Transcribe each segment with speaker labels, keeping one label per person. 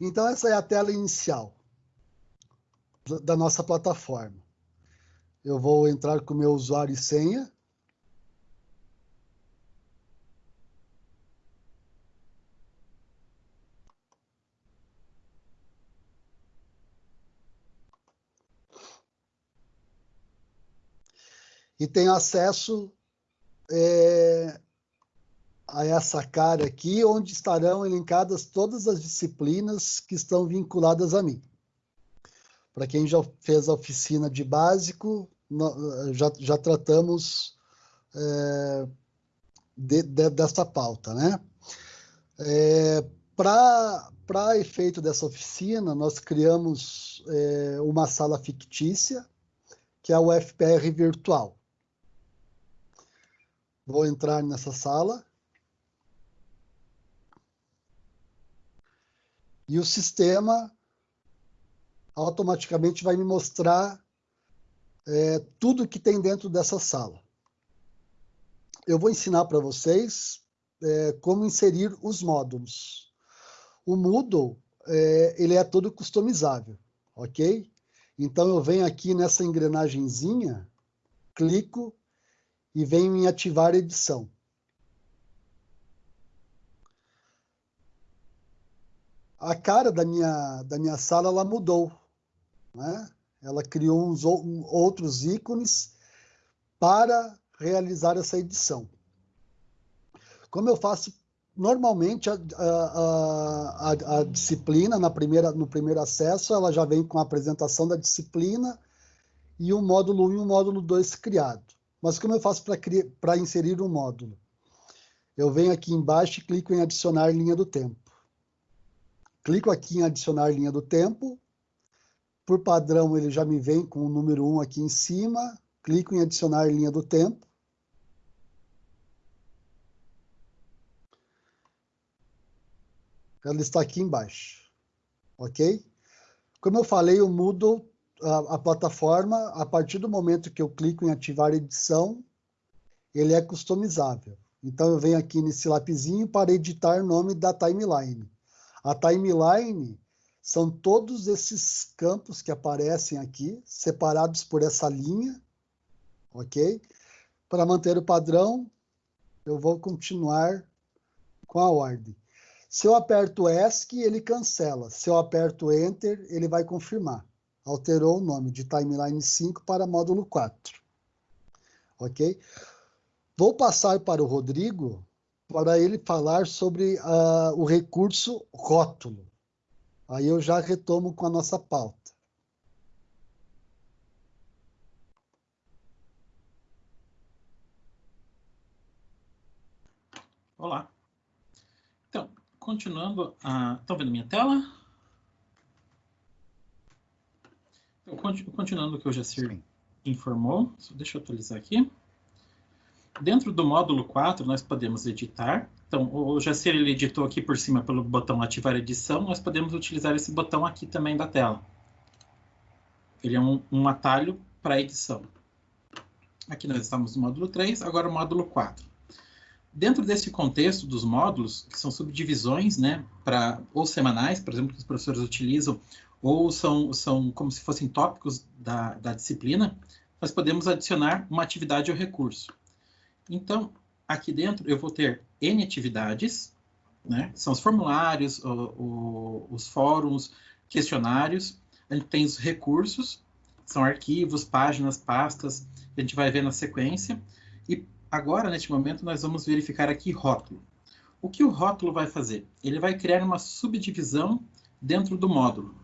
Speaker 1: Então, essa é a tela inicial da nossa plataforma. Eu vou entrar com meu usuário e senha. E tenho acesso é, a essa cara aqui, onde estarão elencadas todas as disciplinas que estão vinculadas a mim. Para quem já fez a oficina de básico, já, já tratamos é, de, de, dessa pauta, né? É, Para efeito dessa oficina, nós criamos é, uma sala fictícia, que é o FPR virtual. Vou entrar nessa sala. E o sistema automaticamente vai me mostrar é, tudo que tem dentro dessa sala. Eu vou ensinar para vocês é, como inserir os módulos. O Moodle, é, ele é todo customizável, ok? Então, eu venho aqui nessa engrenagemzinha, clico e venho em ativar edição. A cara da minha, da minha sala ela mudou. Né? Ela criou uns outros ícones para realizar essa edição. Como eu faço normalmente a, a, a, a, disciplina na primeira, no primeiro acesso, ela já vem com a apresentação da disciplina e o módulo 1 e o módulo 2 criado. Mas como eu faço para inserir um módulo? Eu venho aqui embaixo e clico em adicionar linha do tempo. Clico aqui em adicionar linha do tempo. Por padrão, ele já me vem com o número 1 aqui em cima. Clico em adicionar linha do tempo. Ela está aqui embaixo. Ok? Como eu falei, eu mudo a, a plataforma a partir do momento que eu clico em ativar edição, ele é customizável. Então, eu venho aqui nesse lapisinho para editar o nome da timeline. A timeline são todos esses campos que aparecem aqui, separados por essa linha, ok? Para manter o padrão, eu vou continuar com a ordem. Se eu aperto ESC, ele cancela. Se eu aperto Enter, ele vai confirmar. Alterou o nome de Timeline 5 para módulo 4. Ok? Vou passar para o Rodrigo para ele falar sobre uh, o recurso rótulo. Aí eu já retomo com a nossa pauta.
Speaker 2: Olá. Então, continuando, a... estão vendo minha tela? Então, continuando o que o Jacir informou, deixa eu atualizar aqui. Dentro do módulo 4, nós podemos editar. Então, o Jacir ele editou aqui por cima pelo botão ativar edição, nós podemos utilizar esse botão aqui também da tela. Ele é um, um atalho para edição. Aqui nós estamos no módulo 3, agora o módulo 4. Dentro desse contexto dos módulos, que são subdivisões, né, para ou semanais, por exemplo, que os professores utilizam, ou são, são como se fossem tópicos da, da disciplina, nós podemos adicionar uma atividade ou recurso. Então, aqui dentro eu vou ter N atividades, né? São os formulários, o, o, os fóruns, questionários. A gente tem os recursos, são arquivos, páginas, pastas, a gente vai ver na sequência. E agora, neste momento, nós vamos verificar aqui rótulo. O que o rótulo vai fazer? Ele vai criar uma subdivisão dentro do módulo.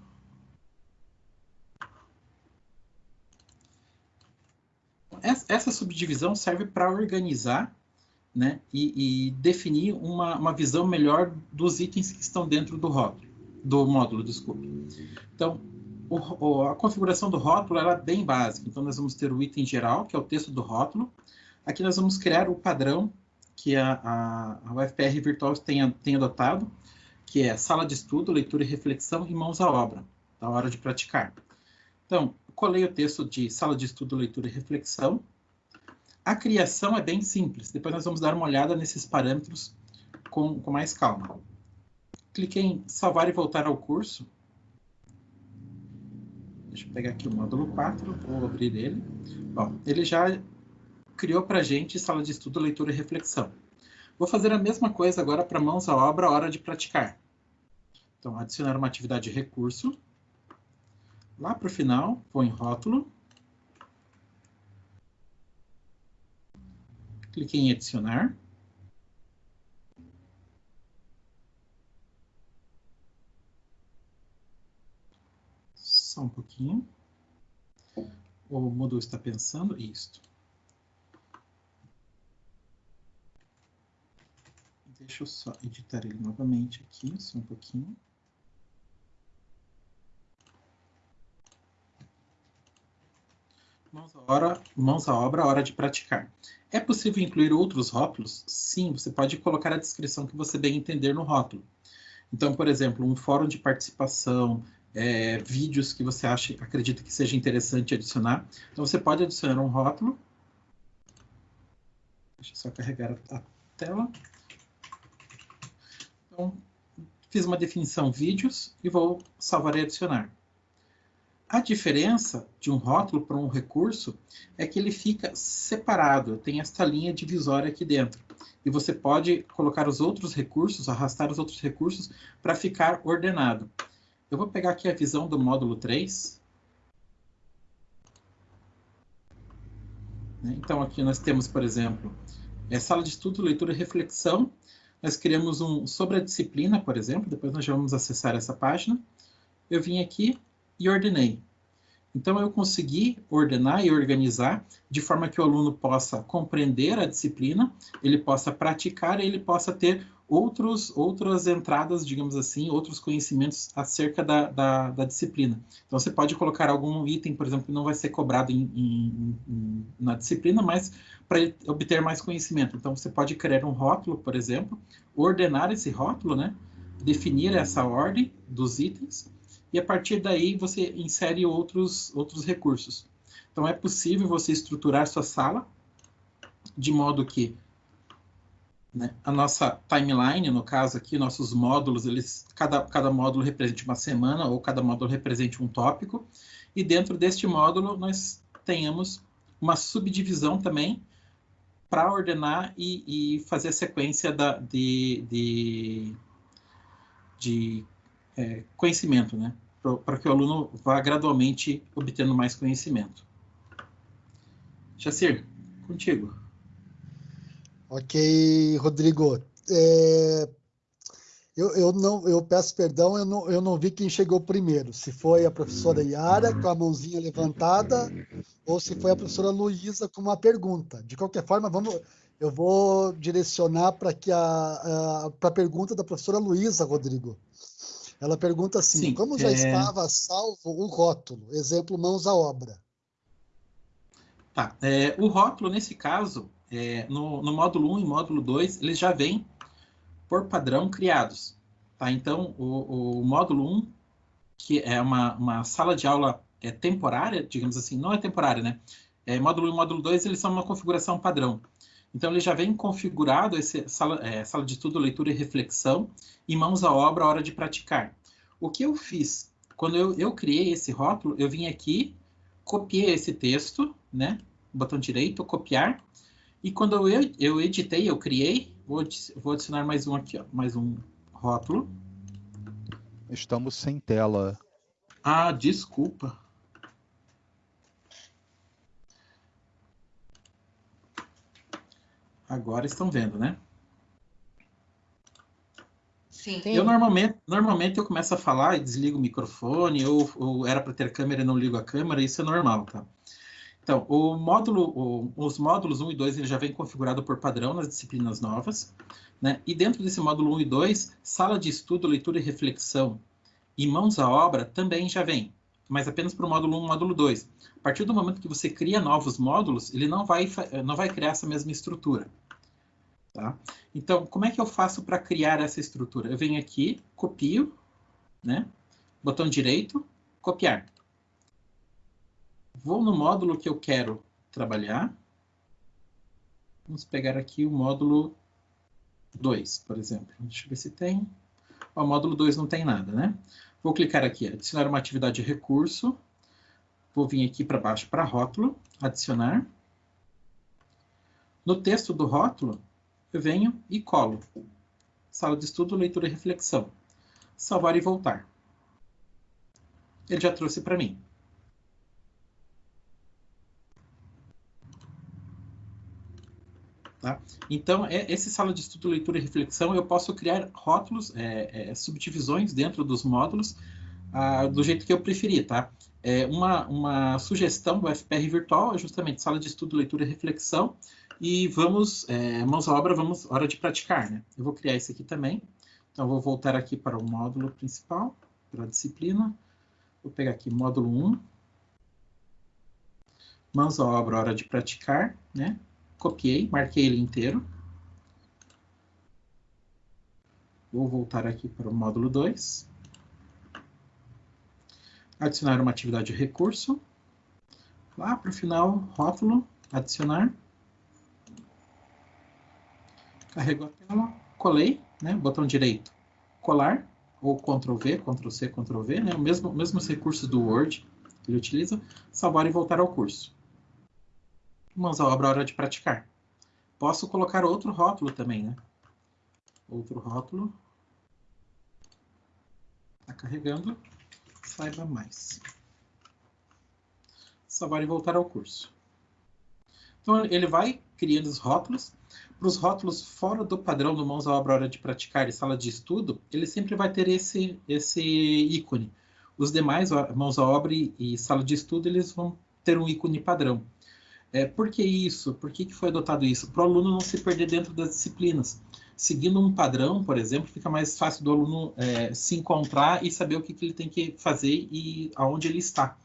Speaker 2: Essa subdivisão serve para organizar né, e, e definir uma, uma, visão melhor dos itens que estão dentro do rótulo, do módulo, desculpe. Então, o, a configuração do rótulo é bem básica. Então, nós vamos ter o item geral, que é o texto do rótulo. Aqui nós vamos criar o padrão que a, a, a UFPR Virtual tem, tem adotado, que é sala de estudo, leitura e reflexão e mãos à obra, da hora de praticar. Então, colei o texto de sala de estudo, leitura e reflexão. A criação é bem simples. Depois nós vamos dar uma olhada nesses parâmetros com, com mais calma. cliquei em salvar e voltar ao curso. Deixa eu pegar aqui o módulo 4, vou abrir ele. Bom, ele já criou para a gente sala de estudo, leitura e reflexão. Vou fazer a mesma coisa agora para mãos à obra, hora de praticar. Então, adicionar uma atividade recurso. Lá para o final, vou em rótulo. Cliquei em adicionar. Só um pouquinho. O Moodle está pensando isto. Deixa eu só editar ele novamente aqui, só um pouquinho. Mãos à, mãos à obra, hora de praticar. É possível incluir outros rótulos? Sim, você pode colocar a descrição que você bem entender no rótulo. Então, por exemplo, um fórum de participação, é, vídeos que você acha, acredita que seja interessante adicionar. Então você pode adicionar um rótulo. Deixa eu só carregar a tela. Então, fiz uma definição vídeos e vou salvar e adicionar. A diferença de um rótulo para um recurso é que ele fica separado, tem esta linha divisória aqui dentro. E você pode colocar os outros recursos, arrastar os outros recursos para ficar ordenado. Eu vou pegar aqui a visão do módulo 3. Né? Então, aqui nós temos, por exemplo, é sala de estudo, leitura e reflexão. Nós criamos um sobre a disciplina, por exemplo, depois nós já vamos acessar essa página. Eu vim aqui e ordenei. Então, eu consegui ordenar e organizar de forma que o aluno possa compreender a disciplina, ele possa praticar ele possa ter outros, outras entradas, digamos assim, outros conhecimentos acerca da, da, da, disciplina. Então, você pode colocar algum item, por exemplo, que não vai ser cobrado em, em, em, na disciplina, mas para obter mais conhecimento. Então, você pode criar um rótulo, por exemplo, ordenar esse rótulo, né? definir essa ordem dos itens, e a partir daí você insere outros, outros recursos. Então, é possível você estruturar sua sala de modo que né? A nossa timeline, no caso aqui, nossos módulos, eles, cada, cada módulo representa uma semana ou cada módulo representa um tópico. E dentro deste módulo nós tenhamos uma subdivisão também para ordenar e, e, fazer a sequência da, de, de, de é, conhecimento, né? para que o aluno vá gradualmente obtendo mais conhecimento. Jacir, contigo.
Speaker 1: Ok, Rodrigo. É, eu, eu, não, eu peço perdão, eu não, eu não vi quem chegou primeiro. Se foi a professora Yara com a mãozinha levantada ou se foi a professora Luísa com uma pergunta. De qualquer forma, vamos, eu vou direcionar para a, a, a pergunta da professora Luísa, Rodrigo. Ela pergunta assim: Sim, como já é... estava salvo o rótulo? Exemplo, mãos à obra.
Speaker 2: Tá. É, o rótulo, nesse caso, é, no, no, módulo 1 e módulo 2, eles já vêm por padrão criados. Tá? Então, o, o módulo 1, que é uma, uma sala de aula é, temporária, digamos assim, não é temporária, né? É, módulo 1 e módulo 2, eles são uma configuração padrão. Então, ele já vem configurado, esse sala, é, sala de estudo, leitura e reflexão, e mãos à obra, hora de praticar. O que eu fiz? Quando eu, eu criei esse rótulo, eu vim aqui, copiei esse texto, né? Botão direito, copiar, e quando eu, eu editei, eu criei, vou, vou adicionar mais um aqui, ó, mais um rótulo.
Speaker 3: Estamos sem tela.
Speaker 2: Ah, desculpa. Agora estão vendo, né? Sim. Eu normalmente, normalmente eu começo a falar e desligo o microfone, ou, ou era para ter câmera e não ligo a câmera, isso é normal, tá? Então, o módulo, o, os módulos 1 e 2 ele já vem configurado por padrão nas disciplinas novas, né? E dentro desse módulo 1 e 2, sala de estudo, leitura e reflexão e mãos à obra também já vem, mas apenas para o módulo 1 e módulo 2. A partir do momento que você cria novos módulos, ele não vai, não vai criar essa mesma estrutura. Tá? Então, como é que eu faço para criar essa estrutura? Eu venho aqui, copio, né? botão direito, copiar. Vou no módulo que eu quero trabalhar. Vamos pegar aqui o módulo 2, por exemplo. Deixa eu ver se tem. O módulo 2 não tem nada, né? Vou clicar aqui, adicionar uma atividade de recurso. Vou vir aqui para baixo para rótulo, adicionar. No texto do rótulo, eu venho e colo. Sala de estudo, leitura e reflexão. Salvar e voltar. Ele já trouxe para mim. Tá? Então, é, esse sala de estudo, leitura e reflexão, eu posso criar rótulos, é, é, subdivisões dentro dos módulos, ah, do jeito que eu preferir, tá? É, uma, uma sugestão do FPR virtual é justamente sala de estudo, leitura e reflexão, e vamos, é, mãos à obra, vamos, hora de praticar, né? Eu vou criar esse aqui também, então vou voltar aqui para o módulo principal, para a disciplina, vou pegar aqui módulo 1, mãos à obra, hora de praticar, né? Copiei, marquei ele inteiro. Vou voltar aqui para o módulo 2. Adicionar uma atividade de recurso. Lá para o final, rótulo, adicionar. Carrego a tela, colei, né? botão direito, colar, ou Ctrl V, Ctrl C, Ctrl V, né? o mesmo, mesmos recursos do Word que ele utiliza, salvar e voltar ao curso mãos à obra, hora de praticar. Posso colocar outro rótulo também, né? Outro rótulo. Está carregando. Saiba mais. Salvar e voltar ao curso. Então, ele vai criando os rótulos. Para os rótulos fora do padrão do Mãos à Obra Hora de Praticar e Sala de Estudo, ele sempre vai ter esse, esse ícone. Os demais, Mãos à Obra e Sala de Estudo, eles vão ter um ícone padrão. É, por que isso? Por que, que foi adotado isso? Para o aluno não se perder dentro das disciplinas. Seguindo um padrão, por exemplo, fica mais fácil do aluno é, se encontrar e saber o que, que ele tem que fazer e aonde ele está.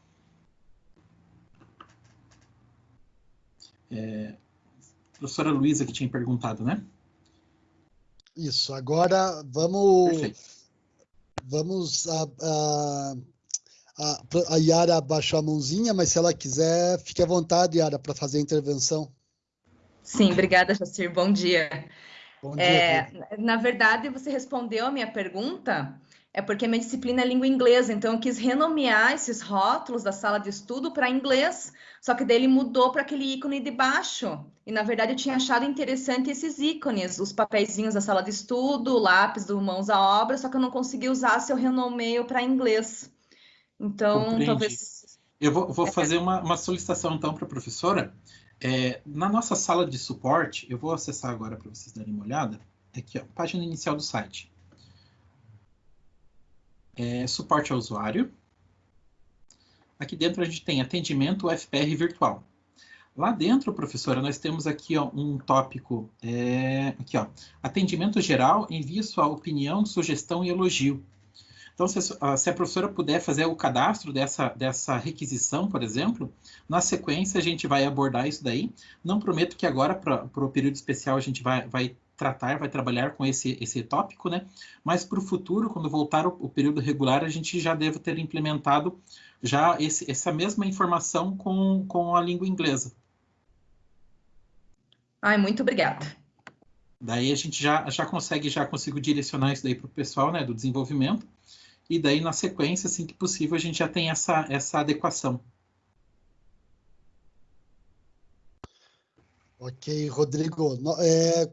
Speaker 2: É, professora Luísa que tinha perguntado, né?
Speaker 1: Isso. Agora vamos Perfeito. vamos a, a a, a Yara baixou a mãozinha, mas se ela quiser, fique à vontade, Yara, para fazer a intervenção.
Speaker 4: Sim, obrigada, Jacir. Bom dia. Bom dia. É, na verdade, você respondeu a minha pergunta, é porque minha disciplina é língua inglesa, então eu quis renomear esses rótulos da sala de estudo para inglês, só que dele mudou para aquele ícone de baixo. E na verdade eu tinha achado interessante esses ícones, os papeizinhos da sala de estudo, o lápis do mãos à obra, só que eu não consegui usar se eu renomeio para inglês. Então, Compreendi. talvez.
Speaker 2: Eu vou, vou fazer uma, uma, solicitação, então, para a professora. É, na nossa sala de suporte, eu vou acessar agora para vocês darem uma olhada. Aqui, ó, página inicial do site. É, suporte ao usuário. Aqui dentro a gente tem atendimento UFPR virtual. Lá dentro, professora, nós temos aqui ó, um tópico, é, aqui ó, atendimento geral, envie sua opinião, sugestão e elogio. Então, se a, se a, professora puder fazer o cadastro dessa, dessa requisição, por exemplo, na sequência a gente vai abordar isso daí. Não prometo que agora, para o período especial, a gente vai, vai tratar, vai trabalhar com esse, esse tópico, né? Mas para o futuro, quando voltar o, o, período regular, a gente já deve ter implementado já esse, essa mesma informação com, com a língua inglesa.
Speaker 4: Ai, muito obrigada.
Speaker 2: Daí a gente já, já consegue, já consigo direcionar isso daí para o pessoal, né, do desenvolvimento e daí na sequência, assim que possível, a gente já tem essa, essa adequação.
Speaker 1: Ok, Rodrigo. É,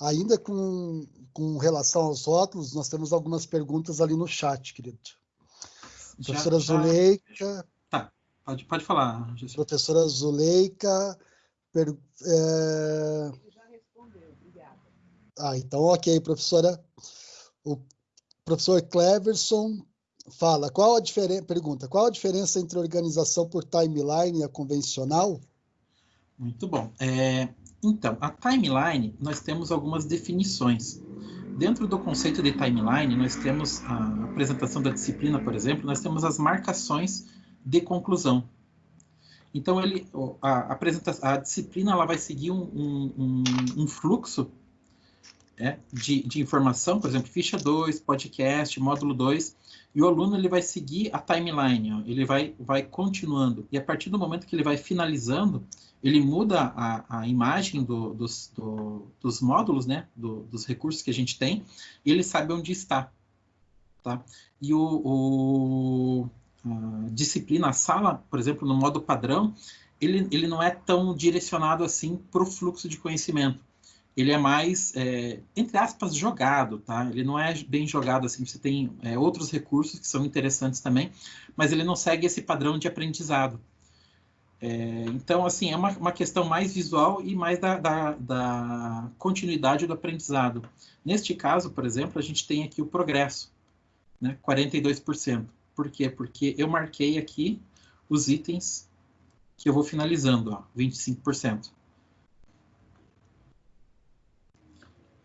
Speaker 1: ainda com, com relação aos rótulos, nós temos algumas perguntas ali no chat, querido. Já, Professora já... Zuleika.
Speaker 2: Tá, pode, pode falar.
Speaker 1: Jesus. Professora Zuleika. Per, é... Já respondeu, obrigada. Ah, então, ok, professora. O professor Cleverson fala, qual a diferença, pergunta, qual a diferença entre organização por timeline e a convencional?
Speaker 2: Muito bom. É, então, a timeline, nós temos algumas definições. Dentro do conceito de timeline, nós temos a apresentação da disciplina, por exemplo, nós temos as marcações de conclusão. Então, ele, a, a, a disciplina ela vai seguir um, um, um fluxo é, de, de, informação, por exemplo, ficha 2, podcast, módulo 2, e o aluno ele vai seguir a timeline, ó, ele vai, vai continuando. E a partir do momento que ele vai finalizando, ele muda a, a imagem do, dos, do, dos módulos, né, do, dos recursos que a gente tem, e ele sabe onde está. tá? E o, o disciplina, a sala, por exemplo, no modo padrão, ele, ele não é tão direcionado assim para o fluxo de conhecimento. Ele é mais, é, entre aspas, jogado, tá? Ele não é bem jogado assim, você tem é, outros recursos que são interessantes também, mas ele não segue esse padrão de aprendizado. É, então, assim, é uma, uma, questão mais visual e mais da, da, da, continuidade do aprendizado. Neste caso, por exemplo, a gente tem aqui o progresso, né? 42%. Por quê? Porque eu marquei aqui os itens que eu vou finalizando, ó, 25%.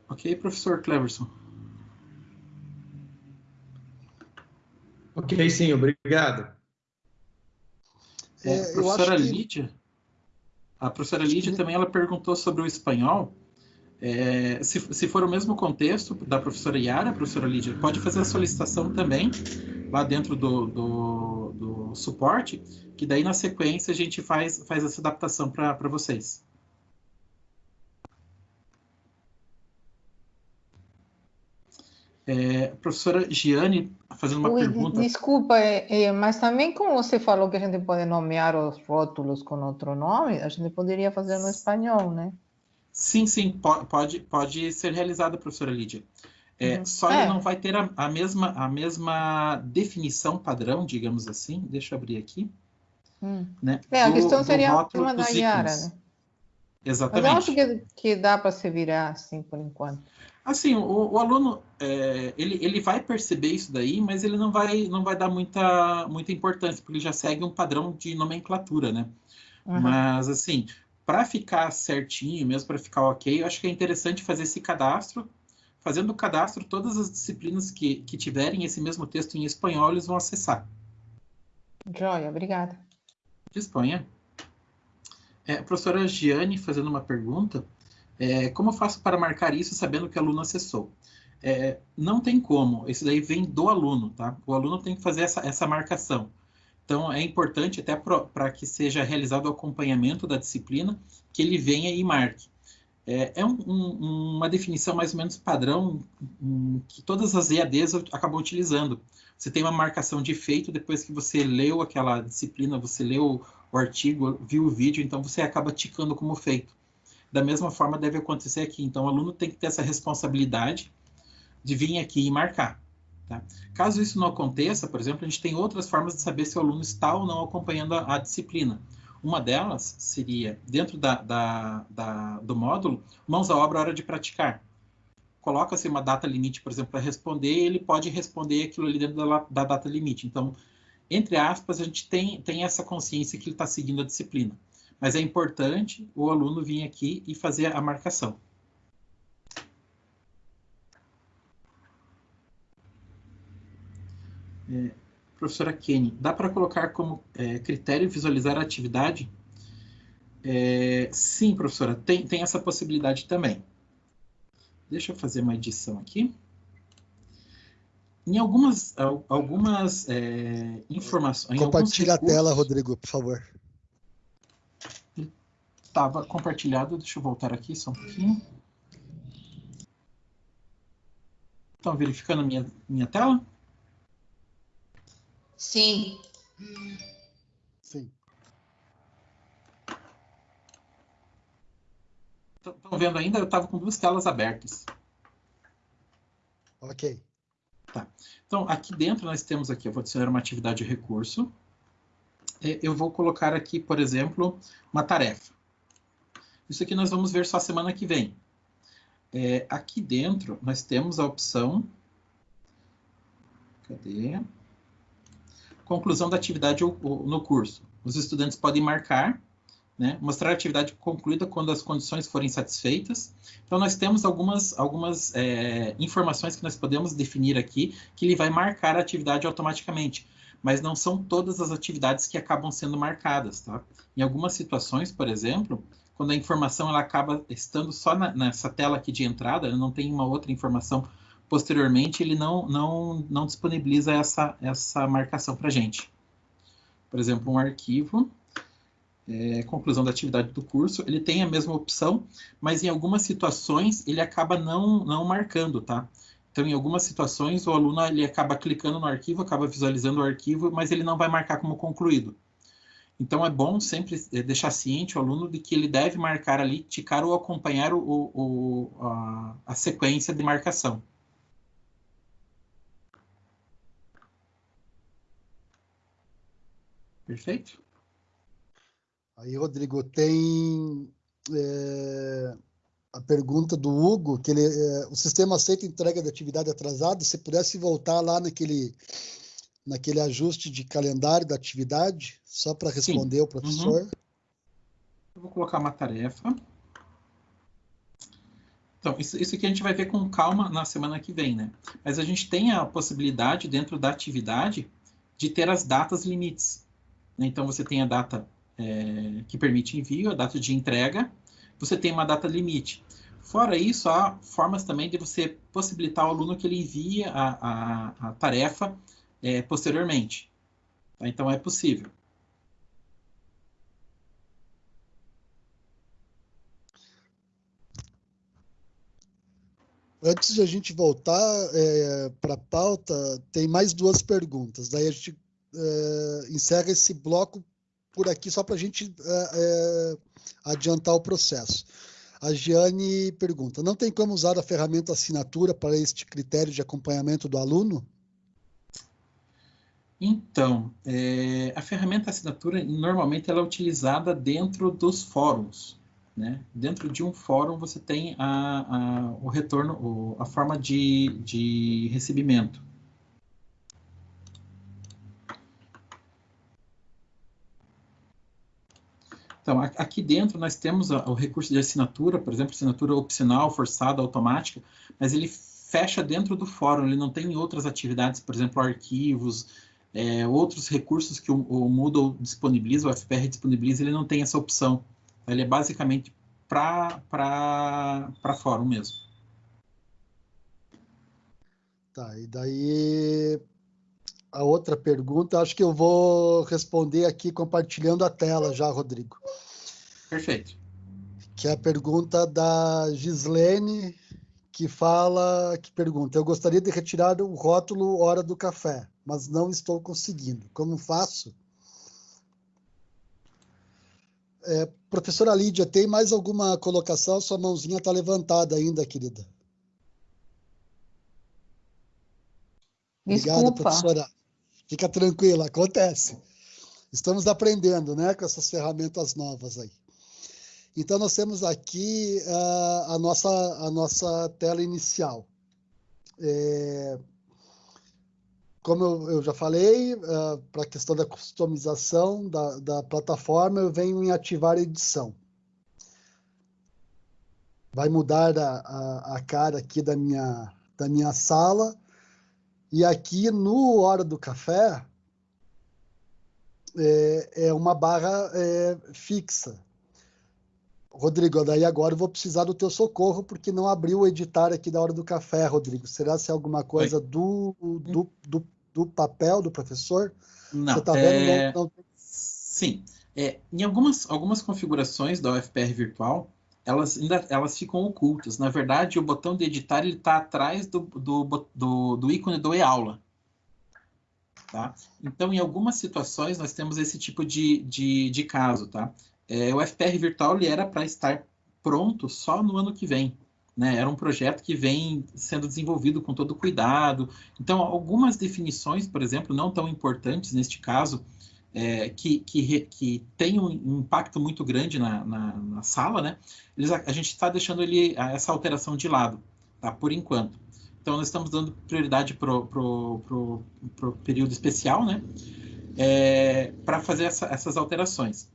Speaker 2: Ok, professor Cleverson?
Speaker 5: Ok, sim, obrigado.
Speaker 2: É, a professora que... Lídia, a professora Lídia que... também ela perguntou sobre o espanhol. É, se, se for o mesmo contexto da professora Yara, professora Lídia, pode fazer a solicitação também lá dentro do, do, do suporte, que daí na sequência a gente faz, faz essa adaptação para vocês. É, professora Giane, fazendo uma Ui, pergunta.
Speaker 6: Desculpa, é, é, mas também como você falou que a gente pode nomear os rótulos com outro nome, a gente poderia fazer no espanhol, né?
Speaker 2: Sim, sim, pode, pode ser realizado, professora Lídia. É, uhum. Só é. ele não vai ter a, a, mesma, a mesma definição padrão, digamos assim. Deixa eu abrir aqui.
Speaker 6: Hum. Né, é, a do, questão seria uma da Yara, né?
Speaker 2: Exatamente.
Speaker 6: Mas eu acho que, que dá para se virar assim por enquanto.
Speaker 2: Assim, o, o aluno é, ele, ele vai perceber isso daí, mas ele não vai, não vai dar muita, muita importância, porque ele já segue um padrão de nomenclatura, né? Uhum. Mas assim, para ficar certinho, mesmo para ficar ok, eu acho que é interessante fazer esse cadastro Fazendo o cadastro, todas as disciplinas que, que tiverem esse mesmo texto em espanhol, eles vão acessar.
Speaker 6: Joia, obrigada.
Speaker 2: Disponha. É, a professora Giane fazendo uma pergunta. É, como eu faço para marcar isso sabendo que o aluno acessou? É, não tem como, isso daí vem do aluno, tá? O aluno tem que fazer essa, essa marcação. Então, é importante, até para que seja realizado o acompanhamento da disciplina, que ele venha e marque. É, é um, um, uma definição mais ou menos padrão um, que todas as EADs acabam utilizando. Você tem uma marcação de feito depois que você leu aquela disciplina, você leu o artigo, viu o vídeo, então você acaba ticando como feito. Da mesma forma deve acontecer aqui. Então, o aluno tem que ter essa responsabilidade de vir aqui e marcar. Tá? Caso isso não aconteça, por exemplo, a gente tem outras formas de saber se o aluno está ou não acompanhando a, a disciplina. Uma delas seria, dentro da, da, da, do módulo, mãos à obra, hora de praticar. Coloca-se uma data limite, por exemplo, para responder, e ele pode responder aquilo ali dentro da, da data limite. Então, entre aspas, a gente tem, tem essa consciência que ele está seguindo a disciplina. Mas é importante o aluno vir aqui e fazer a marcação. É, professora Kenny, dá para colocar como é, critério visualizar a atividade? É, sim, professora, tem, tem essa possibilidade também. Deixa eu fazer uma edição aqui. Em algumas, algumas é, informações...
Speaker 1: Compartilha recursos, a tela, Rodrigo, por favor.
Speaker 2: Estava compartilhado, deixa eu voltar aqui só um pouquinho. Estão verificando a minha, minha tela?
Speaker 7: Sim.
Speaker 1: Sim.
Speaker 2: Estão vendo ainda? Eu estava com duas telas abertas.
Speaker 1: Ok.
Speaker 2: Tá. Então, aqui dentro nós temos aqui, eu vou adicionar uma atividade de recurso. Eu vou colocar aqui, por exemplo, uma tarefa. Isso aqui nós vamos ver só semana que vem. É, aqui dentro nós temos a opção... Cadê? conclusão da atividade no curso. Os estudantes podem marcar, né, mostrar a atividade concluída quando as condições forem satisfeitas. Então, nós temos algumas, algumas é, informações que nós podemos definir aqui, que ele vai marcar a atividade automaticamente, mas não são todas as atividades que acabam sendo marcadas. Tá? Em algumas situações, por exemplo, quando a informação ela acaba estando só na, nessa tela aqui de entrada, não tem uma outra informação posteriormente ele não, não, não disponibiliza essa, essa marcação para a gente. Por exemplo, um arquivo, é, conclusão da atividade do curso, ele tem a mesma opção, mas em algumas situações ele acaba não, não marcando, tá? Então, em algumas situações, o aluno ele acaba clicando no arquivo, acaba visualizando o arquivo, mas ele não vai marcar como concluído. Então, é bom sempre é, deixar ciente o aluno de que ele deve marcar ali, ticar ou acompanhar o, o, a, a sequência de marcação. Perfeito?
Speaker 1: Aí, Rodrigo, tem é, a pergunta do Hugo, que ele, é, o sistema aceita entrega de atividade atrasada, se pudesse voltar lá naquele, naquele ajuste de calendário da atividade, só para responder Sim. o professor. Uhum.
Speaker 2: Eu vou colocar uma tarefa. Então, isso, isso aqui a gente vai ver com calma na semana que vem, né? Mas a gente tem a possibilidade, dentro da atividade, de ter as datas limites. Então, você tem a data é, que permite envio, a data de entrega, você tem uma data limite. Fora isso, há formas também de você possibilitar ao aluno que ele envie a, a, a tarefa é, posteriormente. Tá? Então, é possível.
Speaker 1: Antes de a gente voltar é, para a pauta, tem mais duas perguntas. Daí a gente é, encerra esse bloco por aqui só para a gente é, é, adiantar o processo. A Giane pergunta: não tem como usar a ferramenta assinatura para este critério de acompanhamento do aluno?
Speaker 2: Então, é, a ferramenta assinatura normalmente ela é utilizada dentro dos fóruns. Né? Dentro de um fórum você tem a, a o retorno, a forma de, de recebimento. Então, aqui dentro nós temos o recurso de assinatura, por exemplo, assinatura opcional, forçada, automática, mas ele fecha dentro do fórum, ele não tem outras atividades, por exemplo, arquivos, é, outros recursos que o, o, Moodle disponibiliza, o FPR disponibiliza, ele não tem essa opção. Ele é basicamente para fórum mesmo.
Speaker 1: Tá, e daí a outra pergunta, acho que eu vou responder aqui compartilhando a tela já, Rodrigo.
Speaker 2: Perfeito.
Speaker 1: Que é a pergunta da Gislene, que fala, que pergunta: Eu gostaria de retirar o rótulo Hora do Café, mas não estou conseguindo. Como faço? É, professora Lídia, tem mais alguma colocação? Sua mãozinha está levantada ainda, querida.
Speaker 6: Desculpa. Obrigada, professora.
Speaker 1: Fica tranquila, acontece. Estamos aprendendo, né, com essas ferramentas novas aí. Então, nós temos aqui uh, a, nossa, a nossa tela inicial. É, como eu, eu, já falei, uh, para a questão da customização da, da plataforma, eu venho em ativar edição. Vai mudar a, a, a cara aqui da minha, da minha sala e aqui no Hora do Café é, é uma barra é, fixa. Rodrigo, daí agora eu vou precisar do teu socorro, porque não abriu o editar aqui da Hora do Café, Rodrigo. Será se é alguma coisa do, do, do, do, papel do professor?
Speaker 2: Não. Você está vendo? É... Não, não... Sim. É, em algumas, algumas configurações da UFPR virtual, elas ainda elas ficam ocultas. Na verdade, o botão de editar está atrás do, do, do, do, ícone do e-aula. Tá? Então, em algumas situações, nós temos esse tipo de, de, de caso. Tá? É, o FPR Virtual ele era para estar pronto só no ano que vem. Né? Era um projeto que vem sendo desenvolvido com todo cuidado. Então, algumas definições, por exemplo, não tão importantes neste caso, é, que, que, que tem um impacto muito grande na, na, na sala, né? Eles, a, a gente está deixando ele, essa alteração de lado, tá? Por enquanto. Então, nós estamos dando prioridade para o período especial, né? É, para fazer essa, essas alterações.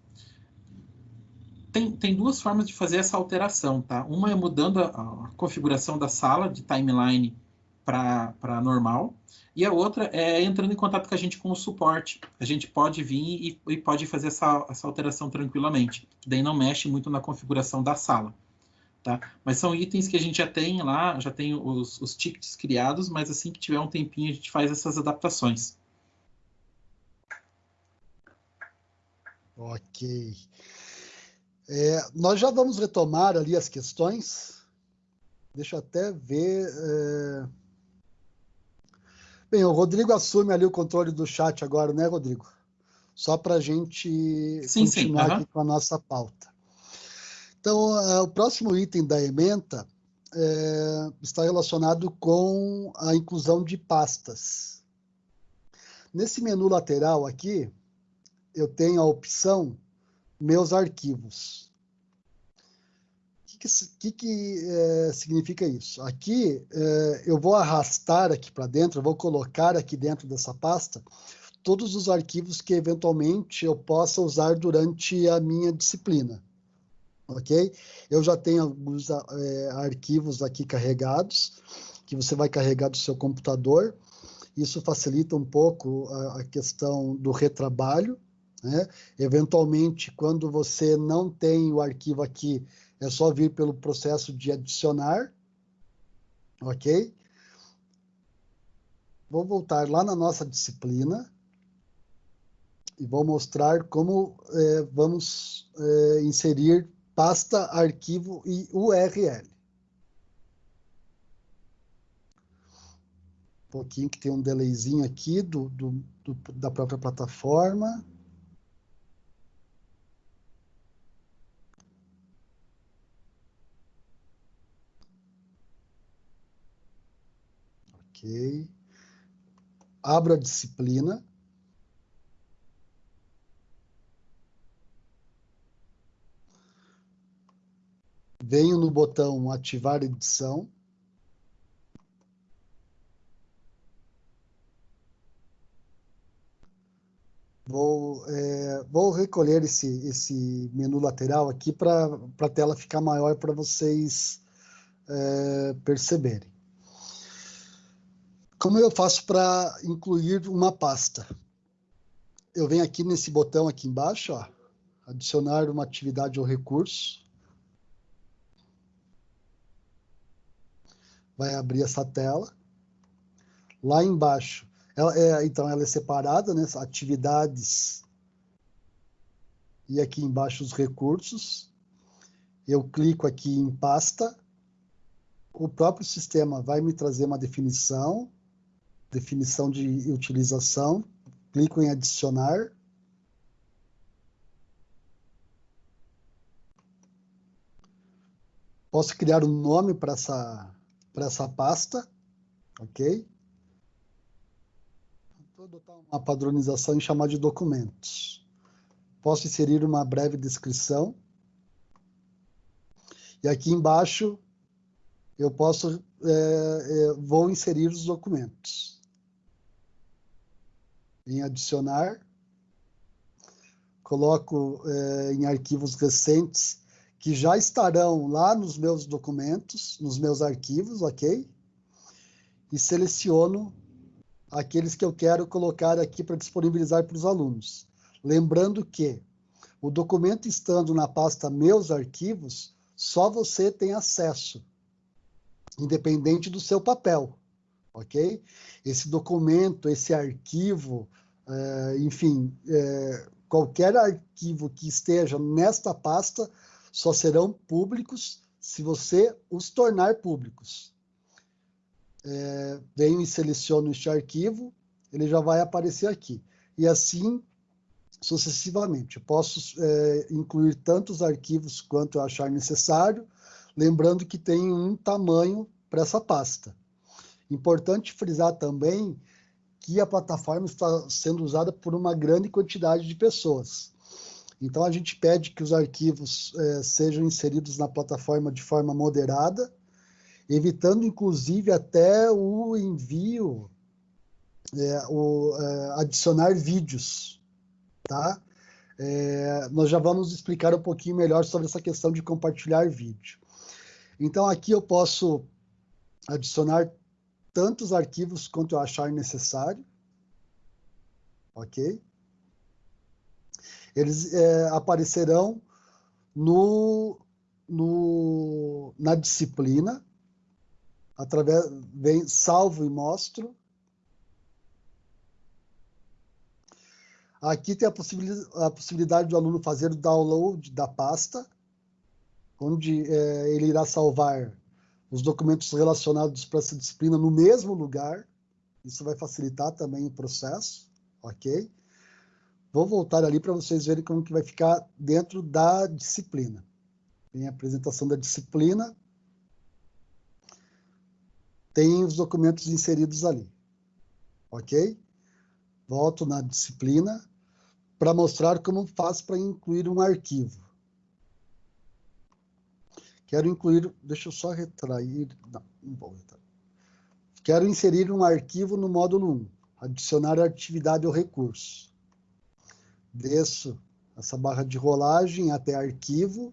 Speaker 2: Tem, tem duas formas de fazer essa alteração, tá? Uma é mudando a, a configuração da sala de timeline para normal, e a outra é entrando em contato com a gente com o suporte. A gente pode vir e, e pode fazer essa, essa alteração tranquilamente. Daí não mexe muito na configuração da sala. Tá? Mas são itens que a gente já tem lá, já tem os, os tickets criados, mas assim que tiver um tempinho a gente faz essas adaptações.
Speaker 1: Ok. É, nós já vamos retomar ali as questões. Deixa eu até ver. É... Bem, o Rodrigo assume ali o controle do chat agora, né, Rodrigo? Só para a gente sim, continuar sim. Uhum. aqui com a nossa pauta. Então, uh, o próximo item da ementa é, está relacionado com a inclusão de pastas. Nesse menu lateral aqui, eu tenho a opção Meus Arquivos. O que, que, que é, significa isso? Aqui, é, eu vou arrastar aqui para dentro, eu vou colocar aqui dentro dessa pasta todos os arquivos que eventualmente eu possa usar durante a minha disciplina ok? Eu já tenho alguns é, arquivos aqui carregados, que você vai carregar do seu computador. Isso facilita um pouco a, a questão do retrabalho. Né? Eventualmente, quando você não tem o arquivo aqui, é só vir pelo processo de adicionar, ok? Vou voltar lá na nossa disciplina e vou mostrar como é, vamos é, inserir pasta, arquivo e URL. Um pouquinho que tem um delayzinho aqui do, do, do da própria plataforma. Ok. Abro a disciplina. venho no botão ativar edição. Vou, é, vou recolher esse, esse menu lateral aqui para a tela ficar maior para vocês é, perceberem. Como eu faço para incluir uma pasta? Eu venho aqui nesse botão aqui embaixo, ó, adicionar uma atividade ou recurso. vai abrir essa tela. Lá embaixo, ela é, então ela é separada, né? Atividades e aqui embaixo os recursos. Eu clico aqui em pasta. O próprio sistema vai me trazer uma definição, definição de utilização. Clico em adicionar. Posso criar um nome para essa para essa pasta, ok? Vou adotar uma padronização e chamar de documentos. Posso inserir uma breve descrição. E aqui embaixo eu posso, é, é, vou inserir os documentos. Em adicionar, coloco é, em arquivos recentes que já estarão lá nos meus documentos, nos meus arquivos, ok? E seleciono aqueles que eu quero colocar aqui para disponibilizar para os alunos. Lembrando que o documento estando na pasta Meus Arquivos, só você tem acesso, independente do seu papel, ok? Esse documento, esse arquivo, é, enfim, é, qualquer arquivo que esteja nesta pasta, só serão públicos se você os tornar públicos. É, venho e seleciono este arquivo, ele já vai aparecer aqui. E assim sucessivamente. Posso incluir tantos arquivos quanto eu achar necessário, lembrando que tem um tamanho para essa pasta. Importante frisar também que a plataforma está sendo usada por uma grande quantidade de pessoas. Então, a gente pede que os arquivos é, sejam inseridos na plataforma de forma moderada, evitando, inclusive, até o envio, é, o, é, adicionar vídeos, tá? Nós já vamos explicar um pouquinho melhor sobre essa questão de compartilhar vídeo. Então, aqui eu posso adicionar tantos arquivos quanto eu achar necessário, ok? eles é, aparecerão no, no, na disciplina, através vem salvo e mostro. Aqui tem a, possibilidade, a possibilidade do aluno fazer o download da pasta, onde é, ele irá salvar os documentos relacionados para essa disciplina no mesmo lugar, Isso vai facilitar também o processo, ok? Vou voltar ali para vocês verem como que vai ficar dentro da disciplina. Tem a apresentação da disciplina, tem os documentos inseridos ali, ok? Volto na disciplina para mostrar como faz para incluir um arquivo. Quero incluir, deixa eu só retrair, não, não vou retrair. Quero inserir um arquivo no módulo 1, adicionar atividade ou recurso. Desço essa barra de rolagem até arquivo,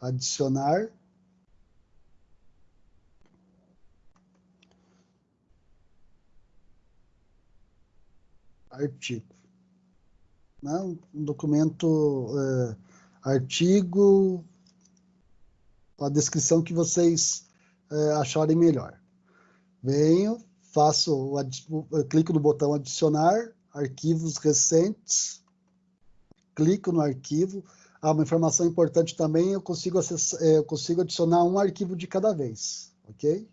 Speaker 1: adicionar. Artigo. Né? Um documento, é, artigo, a descrição que vocês é, acharem melhor. Venho, faço, clico no botão adicionar, arquivos recentes, clico no arquivo. Ah, uma informação importante também, eu consigo, acessar, é, eu consigo adicionar um arquivo de cada vez, ok?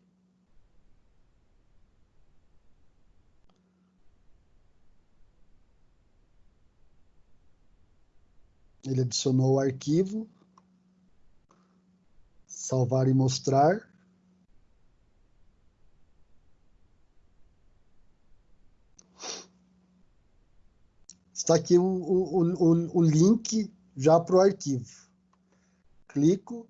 Speaker 1: Ele adicionou o arquivo, salvar e mostrar. Está aqui o, o, o, o link já para o arquivo. Clico.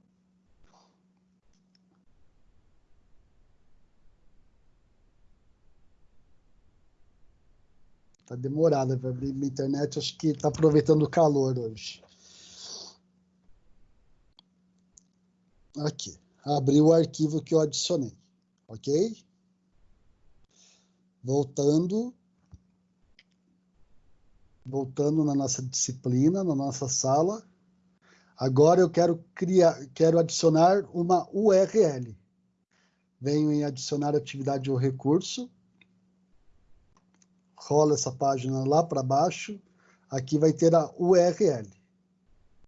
Speaker 1: Está demorada para abrir minha internet, acho que está aproveitando o calor hoje. Aqui, abri o arquivo que eu adicionei, ok? Voltando, voltando na nossa disciplina, na nossa sala. Agora eu quero criar, quero adicionar uma URL. Venho em adicionar atividade ou recurso. Rola essa página lá para baixo. Aqui vai ter a URL.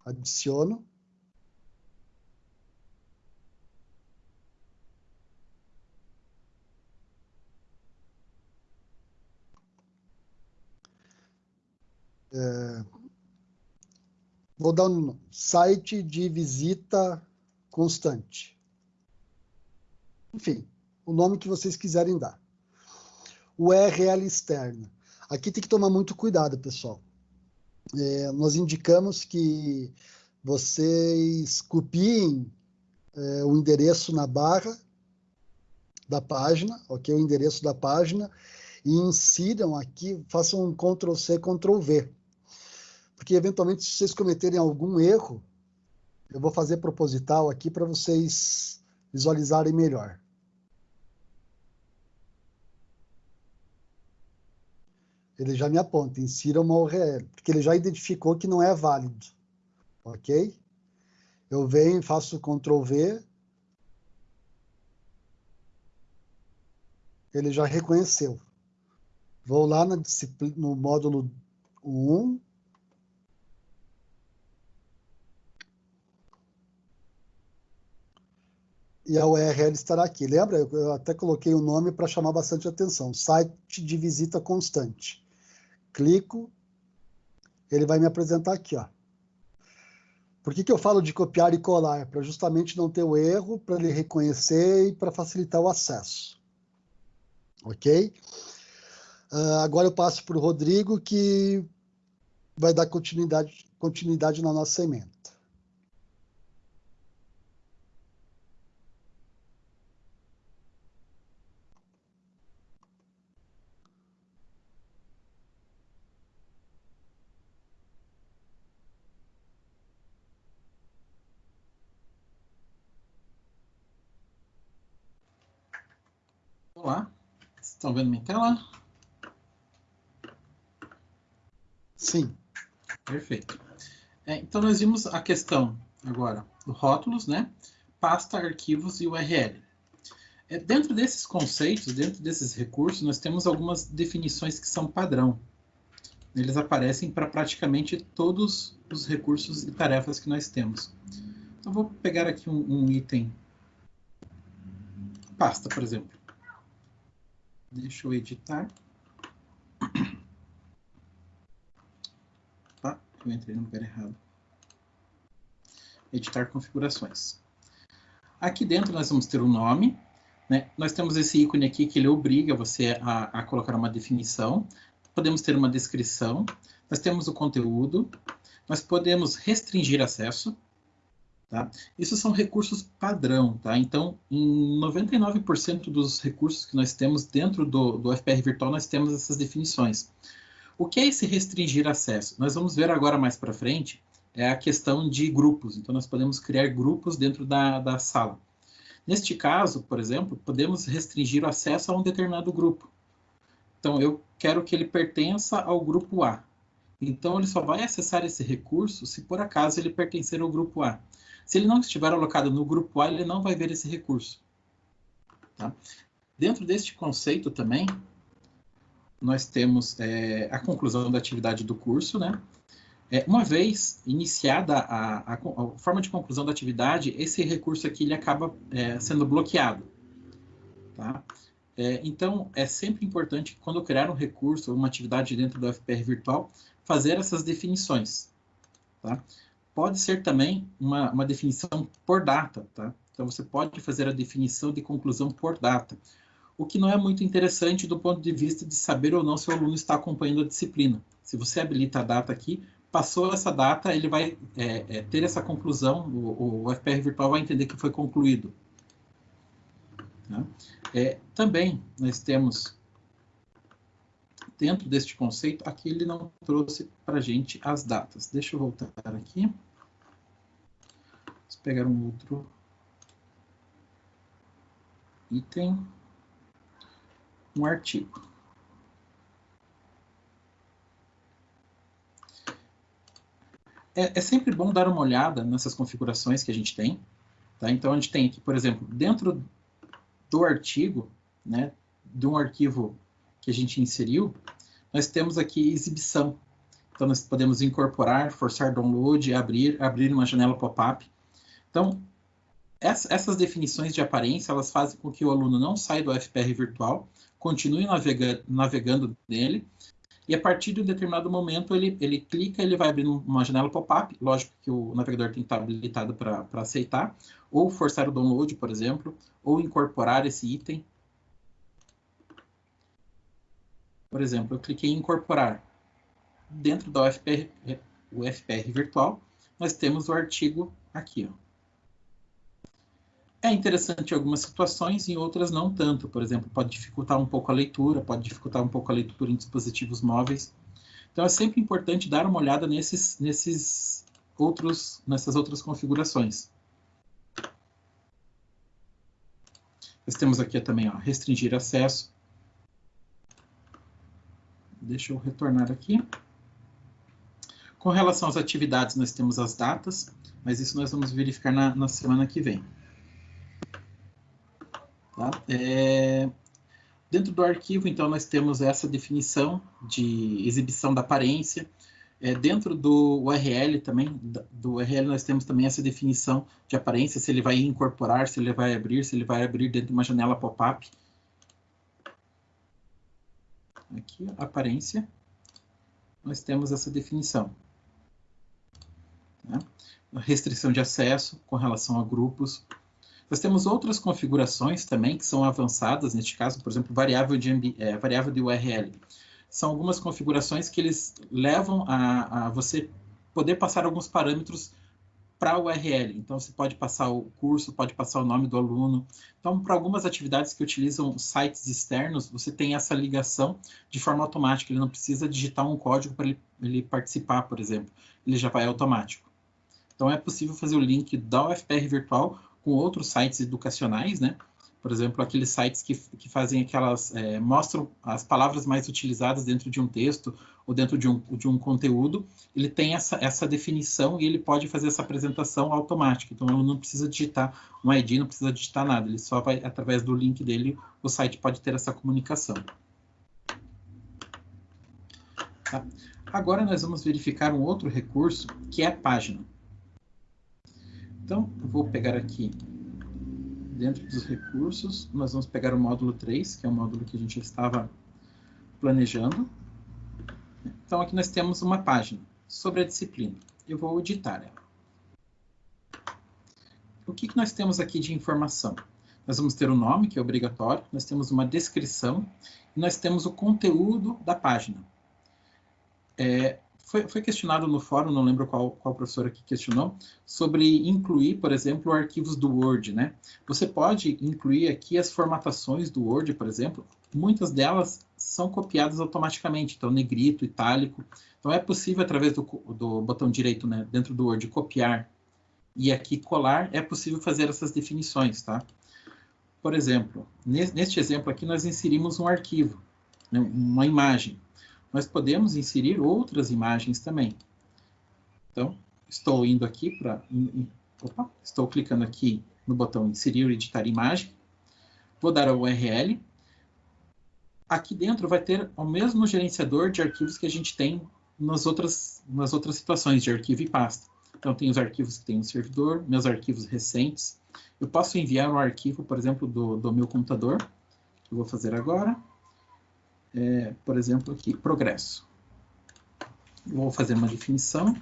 Speaker 1: Adiciono. É, vou dar um site de visita constante. Enfim, o nome que vocês quiserem dar. URL externa. Aqui tem que tomar muito cuidado, pessoal. É, nós indicamos que vocês copiem é, o endereço na barra da página, ok? O endereço da página e insiram aqui, façam um Ctrl C, Ctrl V porque eventualmente se vocês cometerem algum erro, eu vou fazer proposital aqui para vocês visualizarem melhor. Ele já me aponta, insira uma URL, porque ele já identificou que não é válido, ok? Eu venho, faço Ctrl V, ele já reconheceu. Vou lá no módulo 1, e a URL estará aqui. Lembra? Eu até coloquei o um nome para chamar bastante atenção. Site de visita constante. Clico, ele vai me apresentar aqui. Ó. Por que, que eu falo de copiar e colar? Para justamente não ter o erro, para ele reconhecer e para facilitar o acesso. Ok? Uh, agora eu passo para o Rodrigo, que vai dar continuidade, continuidade na nossa emenda.
Speaker 2: Olá, estão vendo minha tela?
Speaker 1: Sim.
Speaker 2: Perfeito. É, então, nós vimos a questão agora do rótulos, né? Pasta, arquivos e URL. É, dentro desses conceitos, dentro desses recursos, nós temos algumas definições que são padrão. Eles aparecem para praticamente todos os recursos e tarefas que nós temos. Então, vou pegar aqui um, um item, pasta, por exemplo. Deixa eu editar. Tá, eu entrei no lugar errado. Editar configurações. Aqui dentro nós vamos ter o nome, né? Nós temos esse ícone aqui que ele obriga você a, a colocar uma definição. Podemos ter uma descrição. Nós temos o conteúdo. Nós podemos restringir acesso. Tá? Isso são recursos padrão, tá? Então, em 99% dos recursos que nós temos dentro do, do FPR virtual, nós temos essas definições. O que é esse restringir acesso? Nós vamos ver agora mais para frente é a questão de grupos. Então, nós podemos criar grupos dentro da, da sala. Neste caso, por exemplo, podemos restringir o acesso a um determinado grupo. Então, eu quero que ele pertença ao grupo A. Então, ele só vai acessar esse recurso se por acaso ele pertencer ao grupo A. Se ele não estiver alocado no grupo A, ele não vai ver esse recurso. Tá? Dentro deste conceito também, nós temos é, a conclusão da atividade do curso, né? É, uma vez iniciada a, a, a, forma de conclusão da atividade, esse recurso aqui ele acaba é, sendo bloqueado. Tá? É, então, é sempre importante, quando criar um recurso ou uma atividade dentro do FPR virtual, fazer essas definições. Tá? Pode ser também uma, uma definição por data. Tá? Então, você pode fazer a definição de conclusão por data, o que não é muito interessante do ponto de vista de saber ou não se o aluno está acompanhando a disciplina. Se você habilita a data aqui, passou essa data, ele vai é, é, ter essa conclusão, o, o, FPR virtual vai entender que foi concluído. Tá? É, também nós temos, dentro deste conceito, aqui ele não trouxe para a gente as datas. Deixa eu voltar aqui. Vamos pegar um outro item, um artigo. é, é, sempre bom dar uma olhada nessas configurações que a gente tem. Tá? Então, a gente tem aqui, por exemplo, dentro do artigo, né, de um arquivo que a gente inseriu, nós temos aqui exibição. Então, nós podemos incorporar, forçar download, abrir, abrir uma janela pop-up. Então, essas definições de aparência, elas fazem com que o aluno não saia do FPR virtual, continue navega navegando nele, e a partir de um determinado momento ele, ele clica, ele vai abrir uma janela pop-up, lógico que o navegador tem que estar habilitado para aceitar, ou forçar o download, por exemplo, ou incorporar esse item. Por exemplo, eu cliquei em incorporar. Dentro do UFPR, o FPR virtual, nós temos o artigo aqui, ó. É interessante em algumas situações, em outras não tanto. Por exemplo, pode dificultar um pouco a leitura, pode dificultar um pouco a leitura em dispositivos móveis. Então é sempre importante dar uma olhada nesses, nesses outros, nessas outras configurações. Nós temos aqui também, ó, restringir acesso. Deixa eu retornar aqui. Com relação às atividades, nós temos as datas, mas isso nós vamos verificar na, na semana que vem. Tá? É... Dentro do arquivo, então, nós temos essa definição de exibição da aparência. É, dentro do URL também, do URL nós temos também essa definição de aparência, se ele vai incorporar, se ele vai abrir, se ele vai abrir dentro de uma janela pop-up. Aqui, aparência, nós temos essa definição. Tá? Restrição de acesso com relação a grupos, nós temos outras configurações também que são avançadas, neste caso, por exemplo, variável de, é, variável de URL. São algumas configurações que eles levam a, a você poder passar alguns parâmetros para o URL. Então, você pode passar o curso, pode passar o nome do aluno. Então, para algumas atividades que utilizam sites externos, você tem essa ligação de forma automática. Ele não precisa digitar um código para ele, ele, participar, por exemplo. Ele já vai automático. Então, é possível fazer o link da UFPR virtual com outros sites educacionais, né? Por exemplo, aqueles sites que, que fazem aquelas, é, mostram as palavras mais utilizadas dentro de um texto ou dentro de um, de um conteúdo, ele tem essa, essa definição e ele pode fazer essa apresentação automática. Então, ele não precisa digitar um ID, não precisa digitar nada, ele só vai, através do link dele, o site pode ter essa comunicação. Tá? Agora nós vamos verificar um outro recurso, que é a página. Então, vou pegar aqui dentro dos recursos, nós vamos pegar o módulo 3, que é o módulo que a gente estava planejando. Então, aqui nós temos uma página sobre a disciplina. Eu vou editar ela. O que, que nós temos aqui de informação? Nós vamos ter o nome, que é obrigatório, nós temos uma descrição, e nós temos o conteúdo da página. É, foi, foi, questionado no fórum, não lembro qual, qual professor aqui questionou, sobre incluir, por exemplo, arquivos do Word, né? Você pode incluir aqui as formatações do Word, por exemplo, muitas delas são copiadas automaticamente, então negrito, itálico. Então é possível, através do, do botão direito, né, dentro do Word, copiar e aqui colar, é possível fazer essas definições, tá? Por exemplo, neste exemplo aqui nós inserimos um arquivo, né, uma imagem nós podemos inserir outras imagens também. Então, estou indo aqui para... Estou clicando aqui no botão inserir ou editar imagem. Vou dar a URL. Aqui dentro vai ter o mesmo gerenciador de arquivos que a gente tem nas outras, nas outras situações de arquivo e pasta. Então, tem os arquivos que tem no servidor, meus arquivos recentes. Eu posso enviar um arquivo, por exemplo, do, do meu computador, que eu vou fazer agora é, por exemplo, aqui, progresso. Vou fazer uma definição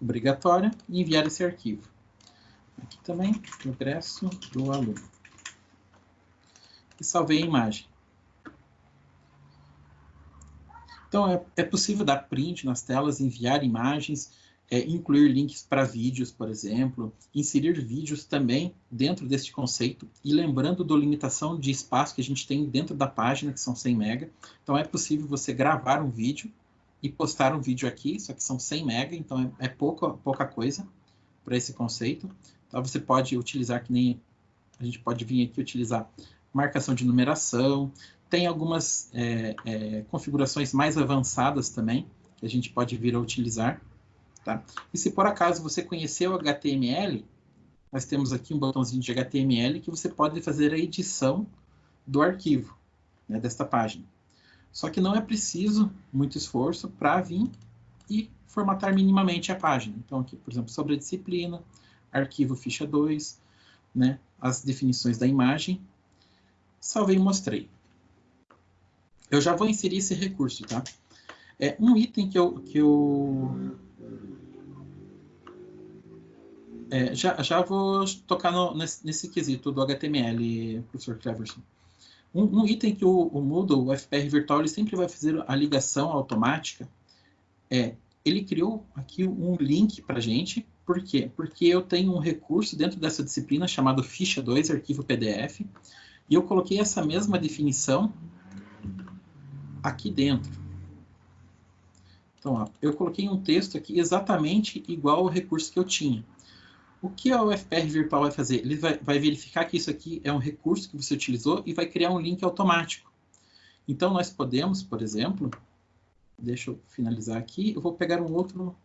Speaker 2: obrigatória e enviar esse arquivo. Aqui também, progresso do aluno. E salvei a imagem. Então, é, é possível dar print nas telas, enviar imagens, é, incluir links para vídeos, por exemplo, inserir vídeos também dentro deste conceito, e lembrando da limitação de espaço que a gente tem dentro da página, que são 100 MB. Então é possível você gravar um vídeo e postar um vídeo aqui, só que são 100 MB, então é, é pouca, pouca coisa para esse conceito. Então você pode utilizar, que nem a gente pode vir aqui utilizar marcação de numeração, tem algumas é, é, configurações mais avançadas também, que a gente pode vir a utilizar. Tá? E se por acaso você conheceu HTML, nós temos aqui um botãozinho de HTML que você pode fazer a edição do arquivo né, desta página. Só que não é preciso muito esforço para vir e formatar minimamente a página. Então, aqui, por exemplo, sobre a disciplina, arquivo ficha 2, né, as definições da imagem, salvei e mostrei. Eu já vou inserir esse recurso, tá? É um item que eu, que eu é, já, já vou tocar no, nesse, nesse, quesito do HTML, professor Cleverson. Um, um, item que o, o Moodle, o FPR Virtual, ele sempre vai fazer a ligação automática é, ele criou aqui um link para gente, por quê? Porque eu tenho um recurso dentro dessa disciplina chamado ficha 2, arquivo PDF, e eu coloquei essa mesma definição aqui dentro. Então, ó, eu coloquei um texto aqui exatamente igual ao recurso que eu tinha. O que a UFPR Virtual vai fazer? Ele vai, vai, verificar que isso aqui é um recurso que você utilizou e vai criar um link automático. Então, nós podemos, por exemplo, deixa eu finalizar aqui, eu vou pegar um outro,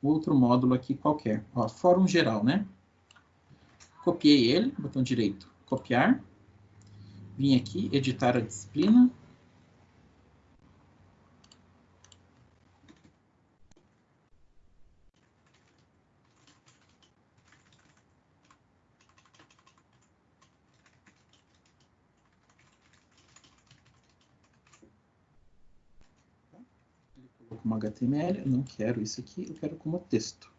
Speaker 2: outro módulo aqui qualquer. Ó, fórum geral, né? Copiei ele, botão direito, copiar. Vim aqui, editar a disciplina. Como HTML, eu não quero isso aqui, eu quero como texto.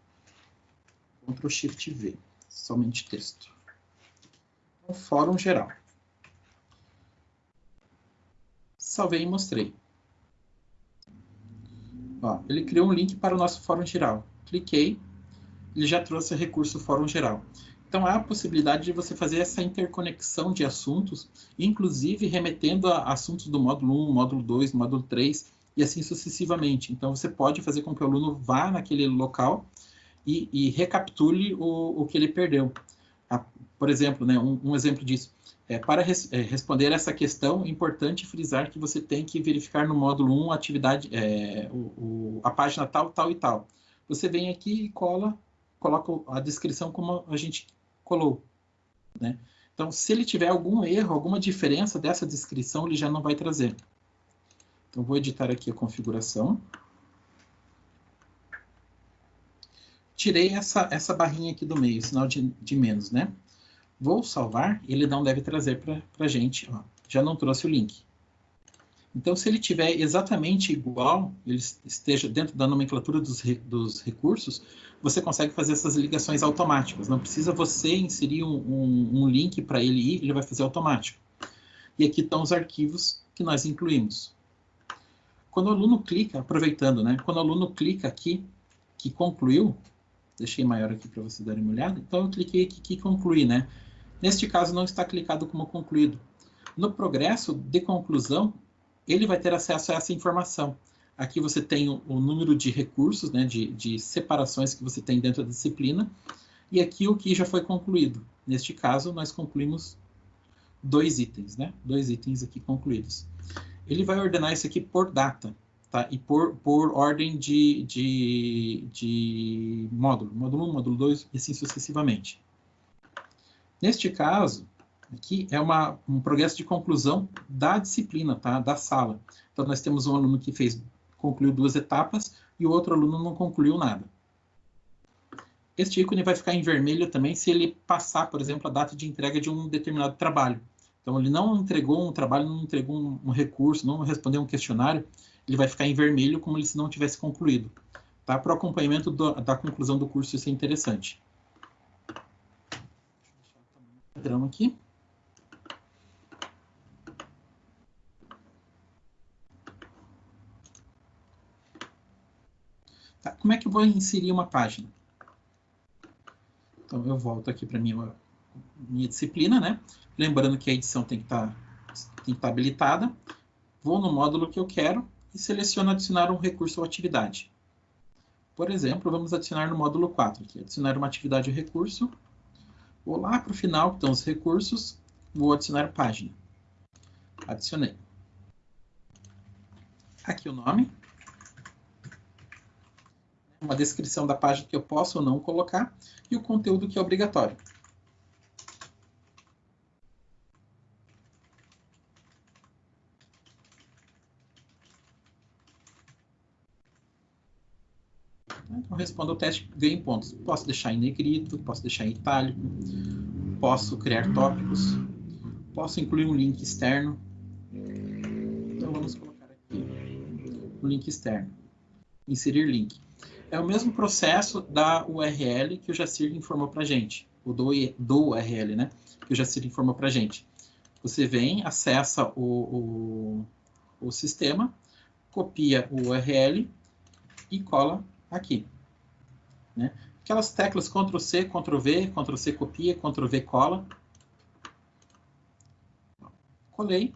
Speaker 2: Ctrl Shift V, somente texto. Então, fórum geral. Salvei e mostrei. Ó, ele criou um link para o nosso fórum geral. Cliquei, ele já trouxe o recurso fórum geral. Então, há a possibilidade de você fazer essa interconexão de assuntos, inclusive remetendo a assuntos do módulo 1, módulo 2, módulo 3, e assim sucessivamente. Então, você pode fazer com que o aluno vá naquele local e, e recapitule o, o que ele perdeu. Ah, por exemplo, né, um, um exemplo disso. É, para res, é, responder essa questão, é importante frisar que você tem que verificar no módulo 1 a atividade, é, o, o, a página tal, tal e tal. Você vem aqui e cola, coloca a descrição como a gente colou. Né? Então, se ele tiver algum erro, alguma diferença dessa descrição, ele já não vai trazer. Então, vou editar aqui a configuração. Tirei essa, essa barrinha aqui do meio, sinal de, de menos, né? Vou salvar, ele não deve trazer para a gente. Ó, já não trouxe o link. Então, se ele tiver exatamente igual, ele esteja dentro da nomenclatura dos, dos recursos, você consegue fazer essas ligações automáticas. Não precisa você inserir um, um, um link para ele ir, ele vai fazer automático. E aqui estão os arquivos que nós incluímos. Quando o aluno clica, aproveitando, né? Quando o aluno clica aqui, que concluiu, deixei maior aqui para vocês darem uma olhada, então eu cliquei aqui que conclui, né? Neste caso não está clicado como concluído. No progresso de conclusão, ele vai ter acesso a essa informação. Aqui você tem o, o número de recursos, né, de, de separações que você tem dentro da disciplina, e aqui o que já foi concluído. Neste caso, nós concluímos dois itens, né? Dois itens aqui concluídos. Ele vai ordenar isso aqui por data, tá? E por, por ordem de, de, de módulo. Módulo 1, módulo 2 e assim sucessivamente. Neste caso, Aqui é uma, um progresso de conclusão da disciplina, tá? da sala. Então, nós temos um aluno que fez, concluiu duas etapas e o outro aluno não concluiu nada. Este ícone vai ficar em vermelho também se ele passar, por exemplo, a data de entrega de um determinado trabalho. Então, ele não entregou um trabalho, não entregou um, um recurso, não respondeu um questionário, ele vai ficar em vermelho como se não tivesse concluído. Tá? Para o acompanhamento do, da conclusão do curso, isso é interessante. Padrão aqui. Tá, como é que eu vou inserir uma página? Então, eu volto aqui para minha, minha disciplina, né? Lembrando que a edição tem que estar tá, que tá habilitada. Vou no módulo que eu quero e seleciono adicionar um recurso ou atividade. Por exemplo, vamos adicionar no módulo 4, aqui, adicionar uma atividade ou recurso. Vou lá para o final, que estão os recursos, vou adicionar página. Adicionei. Aqui o nome, uma descrição da página que eu posso ou não colocar e o conteúdo que é obrigatório. Respondo ao teste, ganho pontos. Posso deixar em negrito, posso deixar em itálico, posso criar tópicos, posso incluir um link externo. Então, vamos colocar aqui o link externo. Inserir link é o mesmo processo da URL que o Jacir informou para gente, o do, do URL, né? Que o Jacir informou para gente. Você vem, acessa o, o, o sistema, copia o URL e cola aqui. Né? Aquelas teclas Ctrl+C, Ctrl+V, Ctrl+C copia, Ctrl+V cola. Colei,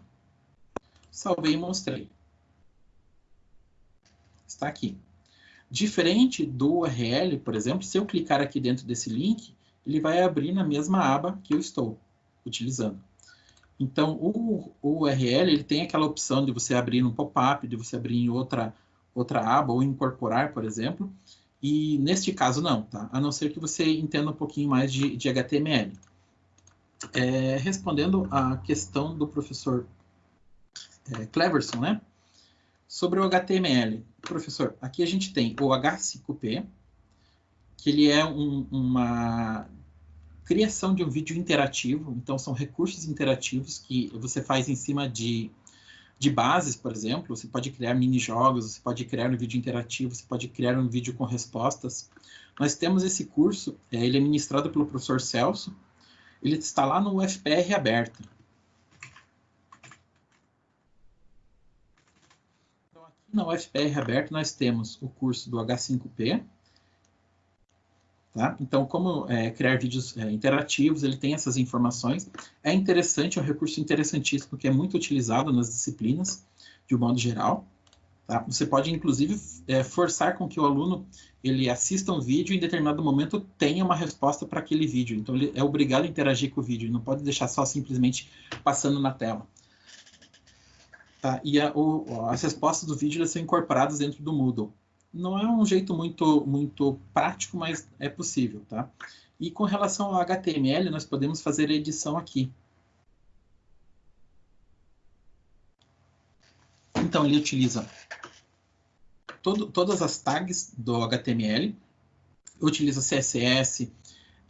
Speaker 2: salvei e mostrei. Está aqui. Diferente do URL, por exemplo, se eu clicar aqui dentro desse link, ele vai abrir na mesma aba que eu estou utilizando. Então, o, o URL ele tem aquela opção de você abrir no pop-up, de você abrir em outra, outra aba ou incorporar, por exemplo. E neste caso não, tá? A não ser que você entenda um pouquinho mais de, de HTML. É, respondendo à questão do professor é, Cleverson, né? Sobre o HTML, professor, aqui a gente tem o H5P, que ele é um, uma criação de um vídeo interativo, então são recursos interativos que você faz em cima de, de bases, por exemplo, você pode criar mini-jogos, você pode criar um vídeo interativo, você pode criar um vídeo com respostas. Nós temos esse curso, é, ele é ministrado pelo professor Celso, ele está lá no UFPR aberto. na UFPR aberto nós temos o curso do H5P. Tá? Então, como é, criar vídeos é, interativos, ele tem essas informações. É interessante, é um recurso interessantíssimo que é muito utilizado nas disciplinas, de um modo geral. Tá? Você pode, inclusive, é, forçar com que o aluno ele assista um vídeo e em determinado momento tenha uma resposta para aquele vídeo. Então, ele é obrigado a interagir com o vídeo, não pode deixar só simplesmente passando na tela. Tá? E a, o, as respostas do vídeo são incorporadas dentro do Moodle. Não é um jeito muito, muito prático, mas é possível. Tá? E com relação ao HTML, nós podemos fazer a edição aqui. Então, ele utiliza todo, todas as tags do HTML, utiliza CSS,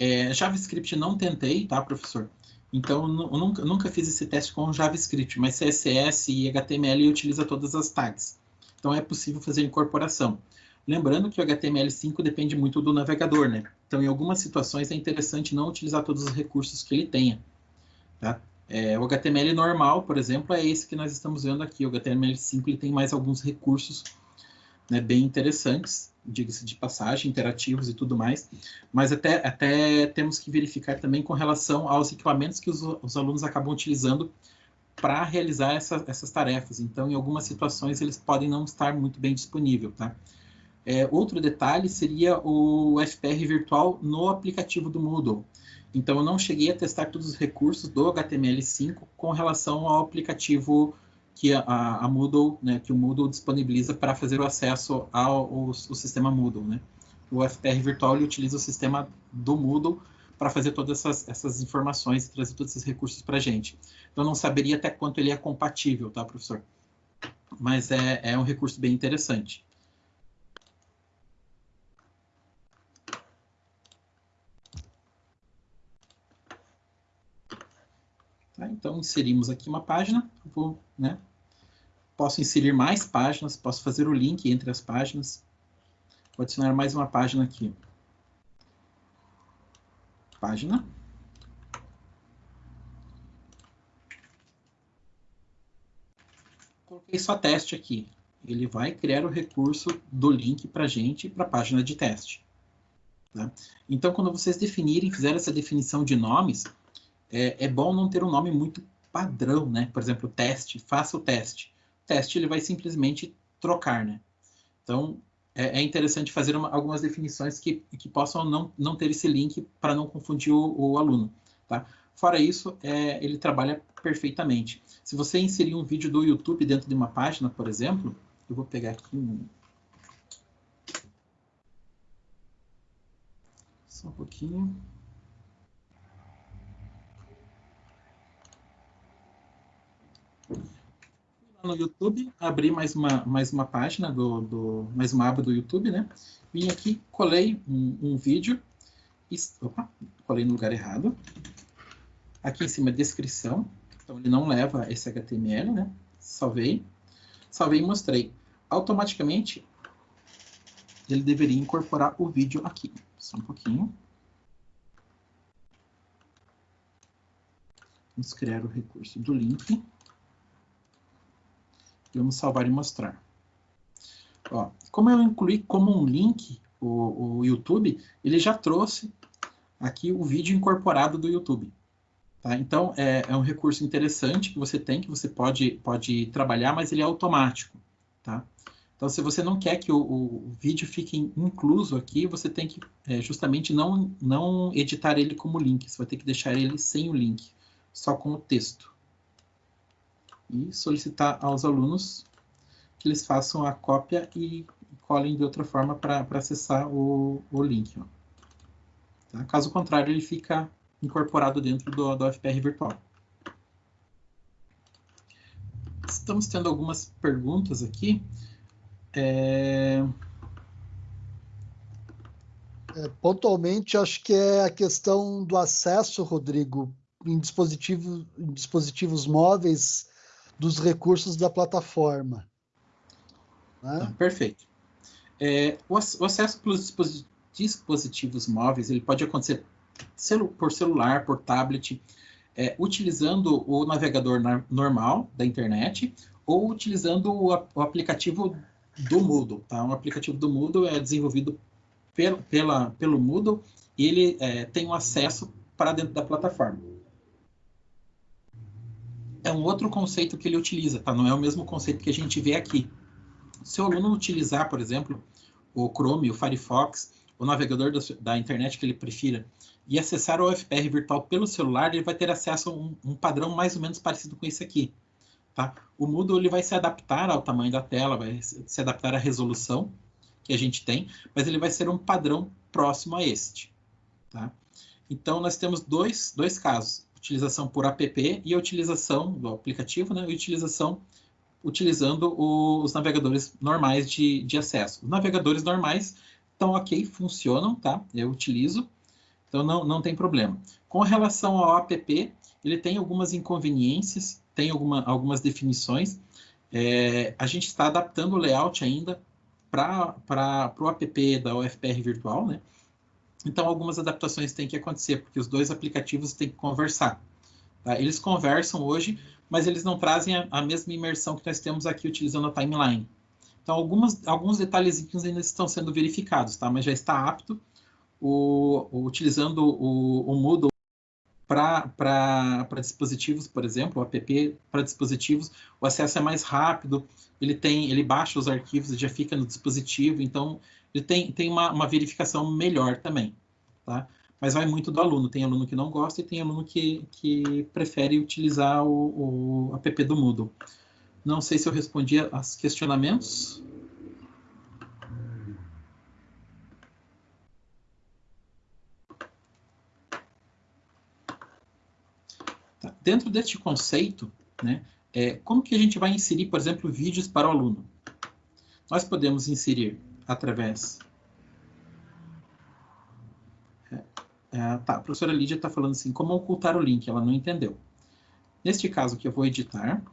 Speaker 2: É, JavaScript não tentei, tá, professor? Então, nunca, nunca fiz esse teste com JavaScript, mas CSS e HTML utiliza todas as tags. Então, é possível fazer incorporação. Lembrando que o HTML5 depende muito do navegador, né? Então, em algumas situações é interessante não utilizar todos os recursos que ele tenha. Tá? É, o HTML normal, por exemplo, é esse que nós estamos vendo aqui. O HTML5 ele tem mais alguns recursos né, bem interessantes, diga-se de passagem, interativos e tudo mais, mas até, até temos que verificar também com relação aos equipamentos que os, os alunos acabam utilizando para realizar essa, essas tarefas. Então, em algumas situações, eles podem não estar muito bem disponível, tá? É, outro detalhe seria o FPR virtual no aplicativo do Moodle. Então, eu não cheguei a testar todos os recursos do HTML5 com relação ao aplicativo que a, a Moodle, né, que o Moodle disponibiliza para fazer o acesso ao, ao, sistema Moodle, né? O FPR virtual ele utiliza o sistema do Moodle para fazer todas essas, essas informações e trazer todos esses recursos para a gente. Então, não saberia até quanto ele é compatível, tá, professor? Mas é, é um recurso bem interessante. Tá, então, inserimos aqui uma página, vou, né, Posso inserir mais páginas, posso fazer o link entre as páginas. Vou adicionar mais uma página aqui. Página. Coloquei só teste aqui. Ele vai criar o recurso do link para gente, para a página de teste. Tá? Então, quando vocês definirem, fizerem essa definição de nomes, é, é bom não ter um nome muito padrão, né? Por exemplo, teste, faça o teste teste ele vai simplesmente trocar, né? Então, é, é interessante fazer uma, algumas definições que, que possam não, não ter esse link para não confundir o, o, aluno, tá? Fora isso, é, ele trabalha perfeitamente. Se você inserir um vídeo do YouTube dentro de uma página, por exemplo, eu vou pegar aqui um... Só um pouquinho. No YouTube, abri mais uma, mais uma página, do, do, mais uma aba do YouTube, né? Vim aqui, colei um, um vídeo, e, opa, colei no lugar errado. Aqui em cima, descrição, então ele não leva esse HTML, né? Salvei, salvei e mostrei. Automaticamente, ele deveria incorporar o vídeo aqui. Só um pouquinho. Vamos criar o recurso do link. Vamos salvar e mostrar. Ó, como eu incluí como um link o, o YouTube, ele já trouxe aqui o vídeo incorporado do YouTube. Tá? Então, é, é, um recurso interessante que você tem, que você pode, pode trabalhar, mas ele é automático. Tá? Então, se você não quer que o, o vídeo fique incluso aqui, você tem que é, justamente não, não editar ele como link. Você vai ter que deixar ele sem o link, só com o texto e solicitar aos alunos que eles façam a cópia e colhem de outra forma para acessar o, o link. Tá? Caso contrário, ele fica incorporado dentro do, do FPR virtual. Estamos tendo algumas perguntas aqui. É...
Speaker 1: É, pontualmente, acho que é a questão do acesso, Rodrigo, em, dispositivo, em dispositivos móveis dos recursos da plataforma.
Speaker 2: Né? Ah, perfeito. É, o, o, acesso pelos dispositivos móveis ele pode acontecer celu por celular, por tablet, é, utilizando o navegador normal da internet ou utilizando o, o, aplicativo do Moodle. Tá? O aplicativo do Moodle é desenvolvido pel, pela, pelo Moodle e ele é, tem um acesso para dentro da plataforma é um outro conceito que ele utiliza, tá? Não é o mesmo conceito que a gente vê aqui. Se o aluno utilizar, por exemplo, o Chrome, o Firefox, o navegador da, da internet que ele prefira, e acessar o FPR virtual pelo celular, ele vai ter acesso a um, um, padrão mais ou menos parecido com esse aqui. Tá? O Moodle ele vai se adaptar ao tamanho da tela, vai se adaptar à resolução que a gente tem, mas ele vai ser um padrão próximo a este. Tá? Então, nós temos dois, dois casos utilização por app e a utilização do aplicativo, né, e utilização utilizando os navegadores normais de, de acesso. Os navegadores normais estão ok, funcionam, tá? Eu utilizo. Então, não, não tem problema. Com relação ao app, ele tem algumas inconveniências, tem alguma, algumas definições. É, a gente está adaptando o layout ainda para o app da UFPR Virtual, né? Então, algumas adaptações têm que acontecer, porque os dois aplicativos têm que conversar. Tá? Eles conversam hoje, mas eles não trazem a, a, mesma imersão que nós temos aqui utilizando a timeline. Então, algumas, alguns detalhezinhos ainda estão sendo verificados, tá? mas já está apto o, o utilizando o, o Moodle para dispositivos, por exemplo, o app para dispositivos, o acesso é mais rápido, ele tem, ele baixa os arquivos e já fica no dispositivo, então ele tem, tem uma, uma verificação melhor também, tá? Mas vai muito do aluno, tem aluno que não gosta e tem aluno que, que prefere utilizar o, o app do Moodle. Não sei se eu respondi aos questionamentos. Tá. Dentro deste conceito, né, é, como que a gente vai inserir, por exemplo, vídeos para o aluno? Nós podemos inserir através... É, é, tá, a professora Lídia está falando assim, como ocultar o link? Ela não entendeu. Neste caso que eu vou editar,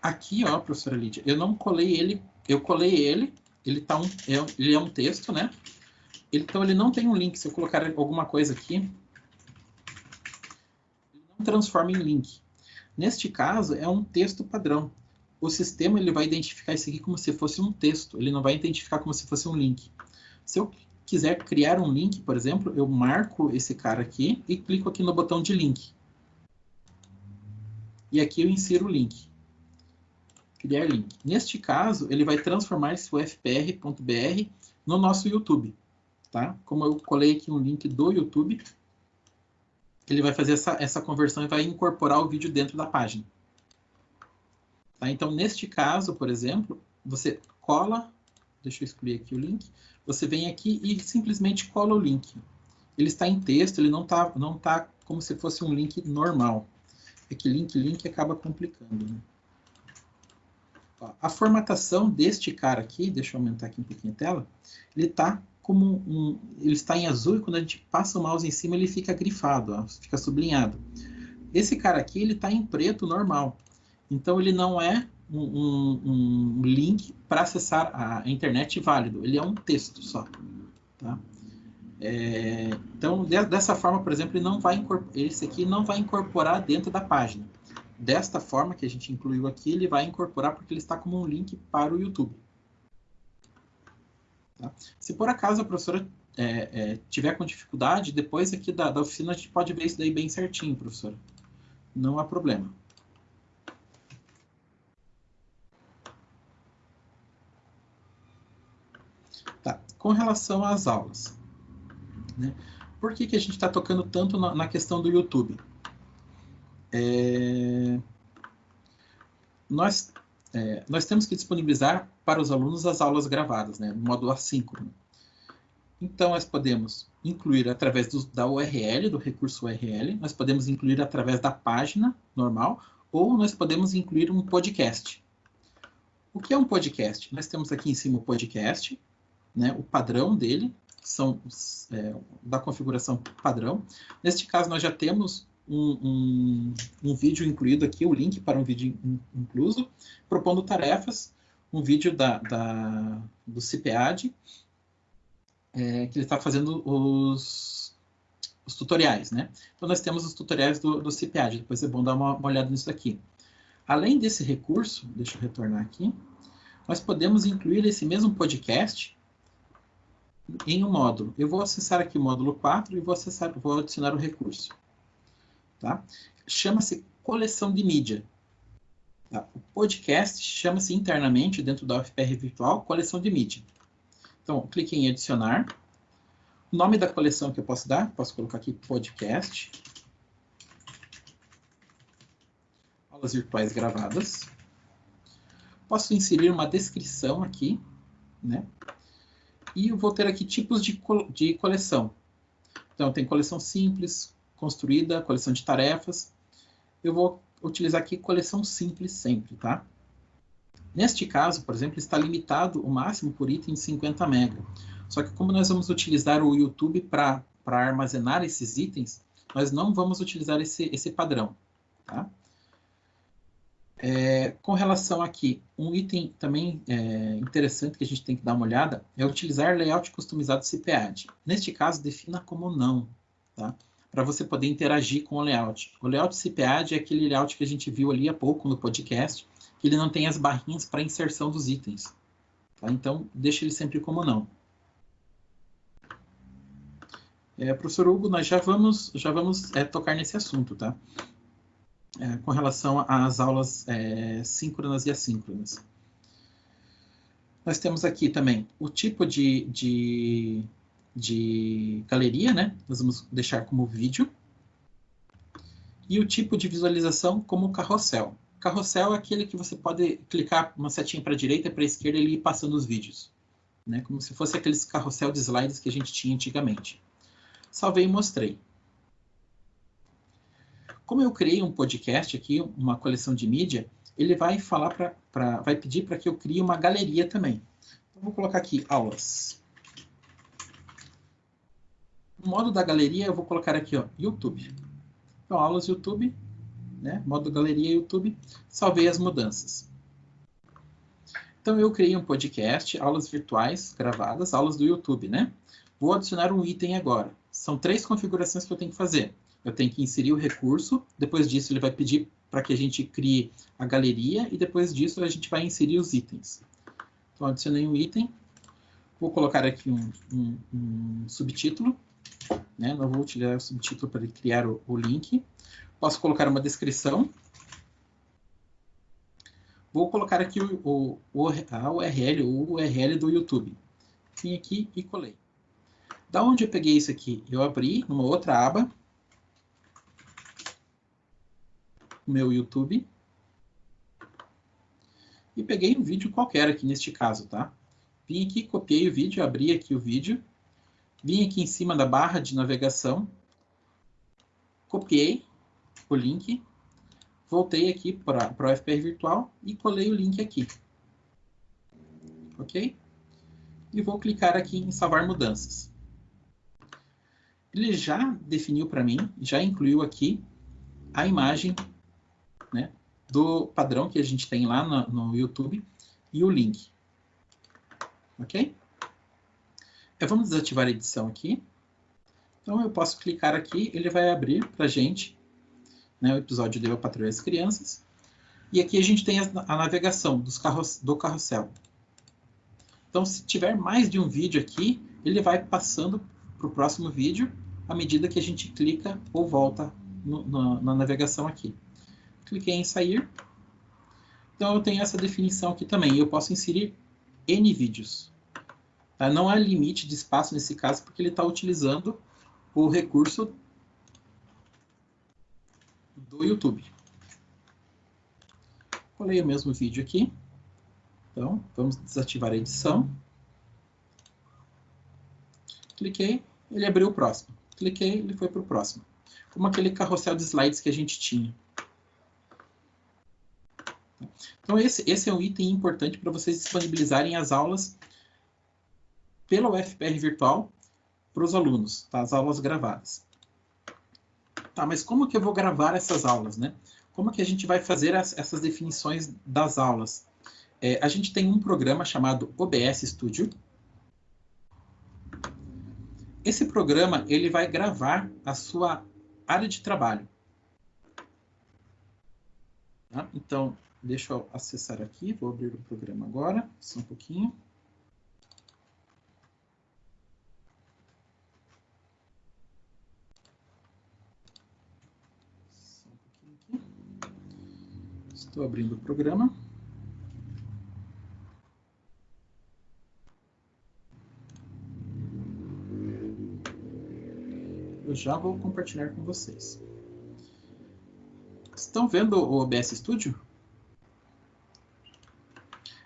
Speaker 2: aqui, ó, professora Lídia, eu não colei ele, eu colei ele, ele, tá um, é, ele é um texto, né? Então, ele não tem um link. Se eu colocar alguma coisa aqui, ele não transforma em link. Neste caso, é um texto padrão. O sistema ele vai identificar isso aqui como se fosse um texto. Ele não vai identificar como se fosse um link. Se eu quiser criar um link, por exemplo, eu marco esse cara aqui e clico aqui no botão de link. E aqui eu insiro o link. Criar link. Neste caso, ele vai transformar esse ufpr.br no nosso YouTube tá? Como eu colei aqui um link do YouTube, ele vai fazer essa, essa conversão e vai incorporar o vídeo dentro da página. Tá? Então, neste caso, por exemplo, você cola, deixa eu excluir aqui o link, você vem aqui e simplesmente cola o link. Ele está em texto, ele não está não tá como se fosse um link normal. É que link, link acaba complicando. Né? a formatação deste cara aqui, deixa eu aumentar aqui um pouquinho a tela, ele está como um, ele está em azul e quando a gente passa o mouse em cima ele fica grifado, ó, fica sublinhado. Esse cara aqui ele está em preto normal, então ele não é um, um, um link para acessar a internet válido, ele é um texto só. Tá? É, então de, dessa forma, por exemplo, ele não vai esse aqui não vai incorporar dentro da página. Desta forma que a gente incluiu aqui, ele vai incorporar porque ele está como um link para o YouTube. Tá? Se por acaso a professora é, é, tiver com dificuldade, depois aqui da, da oficina a gente pode ver isso daí bem certinho, professora. Não há problema. Tá. Com relação às aulas, né? por que, que a gente está tocando tanto na, na, questão do YouTube? É... Nós é, nós temos que disponibilizar para os alunos as aulas gravadas, né, no modo assíncrono. Então, nós podemos incluir através do, da URL, do recurso URL, nós podemos incluir através da página normal, ou nós podemos incluir um podcast. O que é um podcast? Nós temos aqui em cima o podcast, né, o padrão dele, são é, da configuração padrão. Neste caso, nós já temos um, um, um, vídeo incluído aqui, o link para um vídeo incluso, propondo tarefas, um vídeo da, da do CPAD, é, que ele está fazendo os, os tutoriais, né? Então, nós temos os tutoriais do, do CPAD, depois é bom dar uma, uma olhada nisso aqui. Além desse recurso, deixa eu retornar aqui, nós podemos incluir esse mesmo podcast em um módulo. Eu vou acessar aqui o módulo 4 e vou, acessar, vou adicionar o recurso. Tá? Chama-se coleção de mídia. Tá? O podcast chama-se internamente, dentro da UFPR Virtual, coleção de mídia. Então, clique em adicionar. O nome da coleção que eu posso dar, posso colocar aqui podcast. Aulas virtuais gravadas. Posso inserir uma descrição aqui, né? E eu vou ter aqui tipos de, co de coleção. Então, tem coleção simples, construída, coleção de tarefas. Eu vou utilizar aqui coleção simples sempre, tá? Neste caso, por exemplo, está limitado o máximo por item de 50 MB. Só que como nós vamos utilizar o YouTube para armazenar esses itens, nós não vamos utilizar esse, esse padrão. Tá? É, com relação aqui, um item também é, interessante que a gente tem que dar uma olhada é utilizar layout customizado CPAD. Neste caso, defina como não, tá? Para você poder interagir com o layout. O layout CPAD é aquele layout que a gente viu ali há pouco no podcast, que ele não tem as barrinhas para inserção dos itens. Tá? Então, deixe ele sempre como não. É, professor Hugo, nós já vamos, já vamos é, tocar nesse assunto, tá? É, com relação às aulas é, síncronas e assíncronas. Nós temos aqui também o tipo de, de, de galeria, né? Nós vamos deixar como vídeo. E o tipo de visualização como carrossel. Carrossel é aquele que você pode clicar uma setinha para a direita e para a esquerda e ir passando os vídeos. Né? Como se fosse aqueles carrossel de slides que a gente tinha antigamente. Salvei e mostrei. Como eu criei um podcast aqui, uma coleção de mídia, ele vai falar para, vai pedir para que eu crie uma galeria também. Então, vou colocar aqui aulas. Modo da galeria, eu vou colocar aqui, ó, YouTube. Então, aulas YouTube, né? Modo galeria YouTube, salvei as mudanças. Então eu criei um podcast, aulas virtuais gravadas, aulas do YouTube, né? Vou adicionar um item agora. São três configurações que eu tenho que fazer. Eu tenho que inserir o recurso, depois disso ele vai pedir para que a gente crie a galeria e depois disso a gente vai inserir os itens. Então adicionei um item, vou colocar aqui um, um, um subtítulo, né? não vou utilizar o subtítulo para criar o, o link. Posso colocar uma descrição. Vou colocar aqui o, o, a URL, o URL do YouTube. Vim aqui e colei. Da onde eu peguei isso aqui? Eu abri numa outra aba. Meu YouTube. E peguei um vídeo qualquer aqui neste caso, tá? Vim aqui, copiei o vídeo, abri aqui o vídeo. Vim aqui em cima da barra de navegação. Copiei o link, voltei aqui para o FPR virtual e colei o link aqui. Ok? E vou clicar aqui em salvar mudanças. Ele já definiu para mim, já incluiu aqui a imagem né, do padrão que a gente tem lá no, no YouTube e o link. Ok? Eu vamos desativar a edição aqui. Então eu posso clicar aqui, ele vai abrir para a gente né, o episódio de Eu Patrulho as Crianças. E aqui a gente tem a, navegação dos carros, do carrossel. Então, se tiver mais de um vídeo aqui, ele vai passando para o próximo vídeo à medida que a gente clica ou volta no, na navegação aqui. Cliquei em sair. Então, eu tenho essa definição aqui também. Eu posso inserir N vídeos. Tá? Não há limite de espaço nesse caso, porque ele está utilizando o recurso do YouTube. Colei o mesmo vídeo aqui. Então, vamos desativar a edição. Cliquei, ele abriu o próximo. Cliquei, ele foi para o próximo. Como aquele carrossel de slides que a gente tinha. Então, esse, esse é um item importante para vocês disponibilizarem as aulas pela UFPR Virtual para os alunos, tá? as aulas gravadas. Tá, mas como que eu vou gravar essas aulas, né? Como que a gente vai fazer as, essas definições das aulas? É, a gente tem um programa chamado OBS Studio. Esse programa, ele vai gravar a sua área de trabalho. Tá? Então, deixa eu acessar aqui, vou abrir o programa agora, só um pouquinho. Estou abrindo o programa. Eu já vou compartilhar com vocês. Estão vendo o OBS Studio?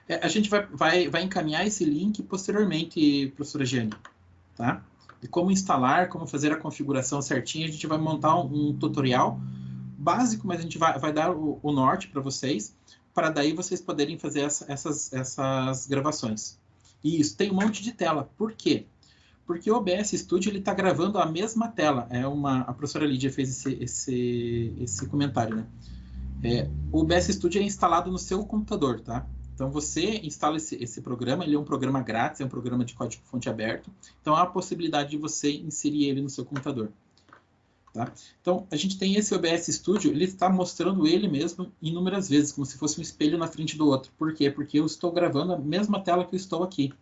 Speaker 2: É, a gente vai, vai, vai encaminhar esse link posteriormente, professora Giane, tá? De como instalar, como fazer a configuração certinha. A gente vai montar um, um tutorial básico, mas a gente vai, vai dar o, o norte para vocês, para daí vocês poderem fazer essa, essas, essas gravações. E isso, tem um monte de tela. Por quê? Porque o OBS Studio está gravando a mesma tela. É uma, a professora Lídia fez esse, esse, esse comentário, né? É, o OBS Studio é instalado no seu computador, tá? Então você instala esse, esse, programa, ele é um programa grátis, é um programa de código fonte aberto. Então há a possibilidade de você inserir ele no seu computador. Tá? Então a gente tem esse OBS Studio, ele está mostrando ele mesmo inúmeras vezes, como se fosse um espelho na frente do outro. Por quê? Porque eu estou gravando a mesma tela que eu estou aqui.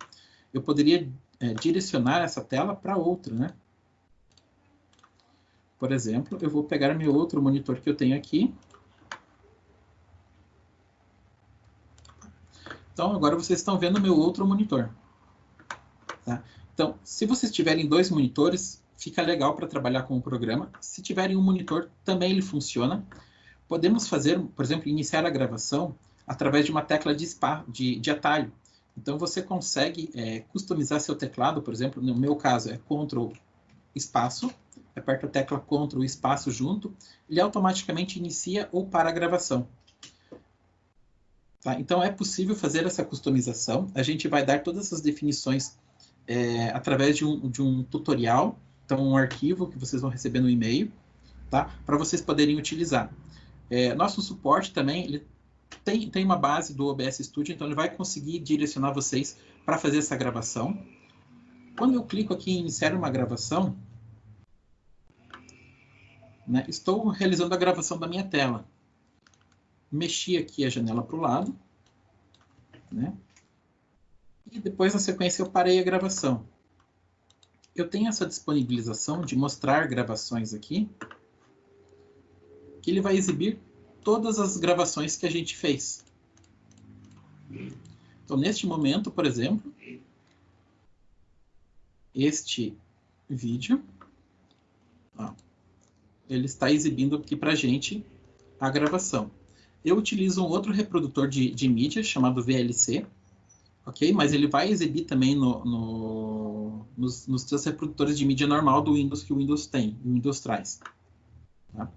Speaker 2: Eu poderia é, direcionar essa tela para outra, né? Por exemplo, eu vou pegar meu outro monitor que eu tenho aqui, Então, agora vocês estão vendo meu outro monitor. Tá? Então, se vocês tiverem dois monitores, fica legal para trabalhar com o programa. Se tiverem um monitor, também ele funciona. Podemos fazer, por exemplo, iniciar a gravação através de uma tecla de, spa, de, de atalho. Então, você consegue é, customizar seu teclado, por exemplo, no meu caso é Ctrl espaço, aperta a tecla Ctrl espaço junto, ele automaticamente inicia ou para a gravação. Tá? Então, é possível fazer essa customização. A gente vai dar todas essas definições é, através de um, de um tutorial, então um arquivo que vocês vão receber no e-mail, tá? para vocês poderem utilizar. É, nosso suporte também ele tem, tem uma base do OBS Studio, então ele vai conseguir direcionar vocês para fazer essa gravação. Quando eu clico aqui em iniciar uma gravação, né, estou realizando a gravação da minha tela mexi aqui a janela para o lado, né? E depois, na sequência, eu parei a gravação. Eu tenho essa disponibilização de mostrar gravações aqui, que ele vai exibir todas as gravações que a gente fez. Então, neste momento, por exemplo, este vídeo, ó, ele está exibindo aqui para a gente a gravação. Eu utilizo um outro reprodutor de, de mídia chamado VLC, ok? Mas ele vai exibir também no, no, nos, nos seus reprodutores de mídia normal do Windows que o Windows tem, o Windows traz. Tá?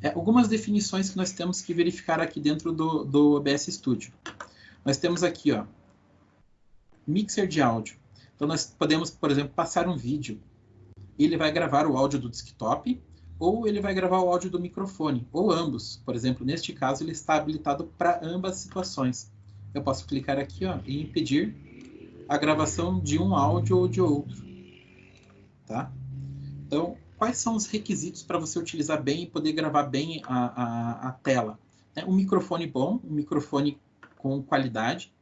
Speaker 2: É, algumas definições que nós temos que verificar aqui dentro do, do OBS Studio. Nós temos aqui, ó, mixer de áudio. Então, nós podemos, por exemplo, passar um vídeo. Ele vai gravar o áudio do desktop ou ele vai gravar o áudio do microfone, ou ambos. Por exemplo, neste caso, ele está habilitado para ambas situações. Eu posso clicar aqui ó, e impedir a gravação de um áudio ou de outro. Tá? Então, quais são os requisitos para você utilizar bem e poder gravar bem a, a, a tela? É um microfone bom, um microfone com qualidade,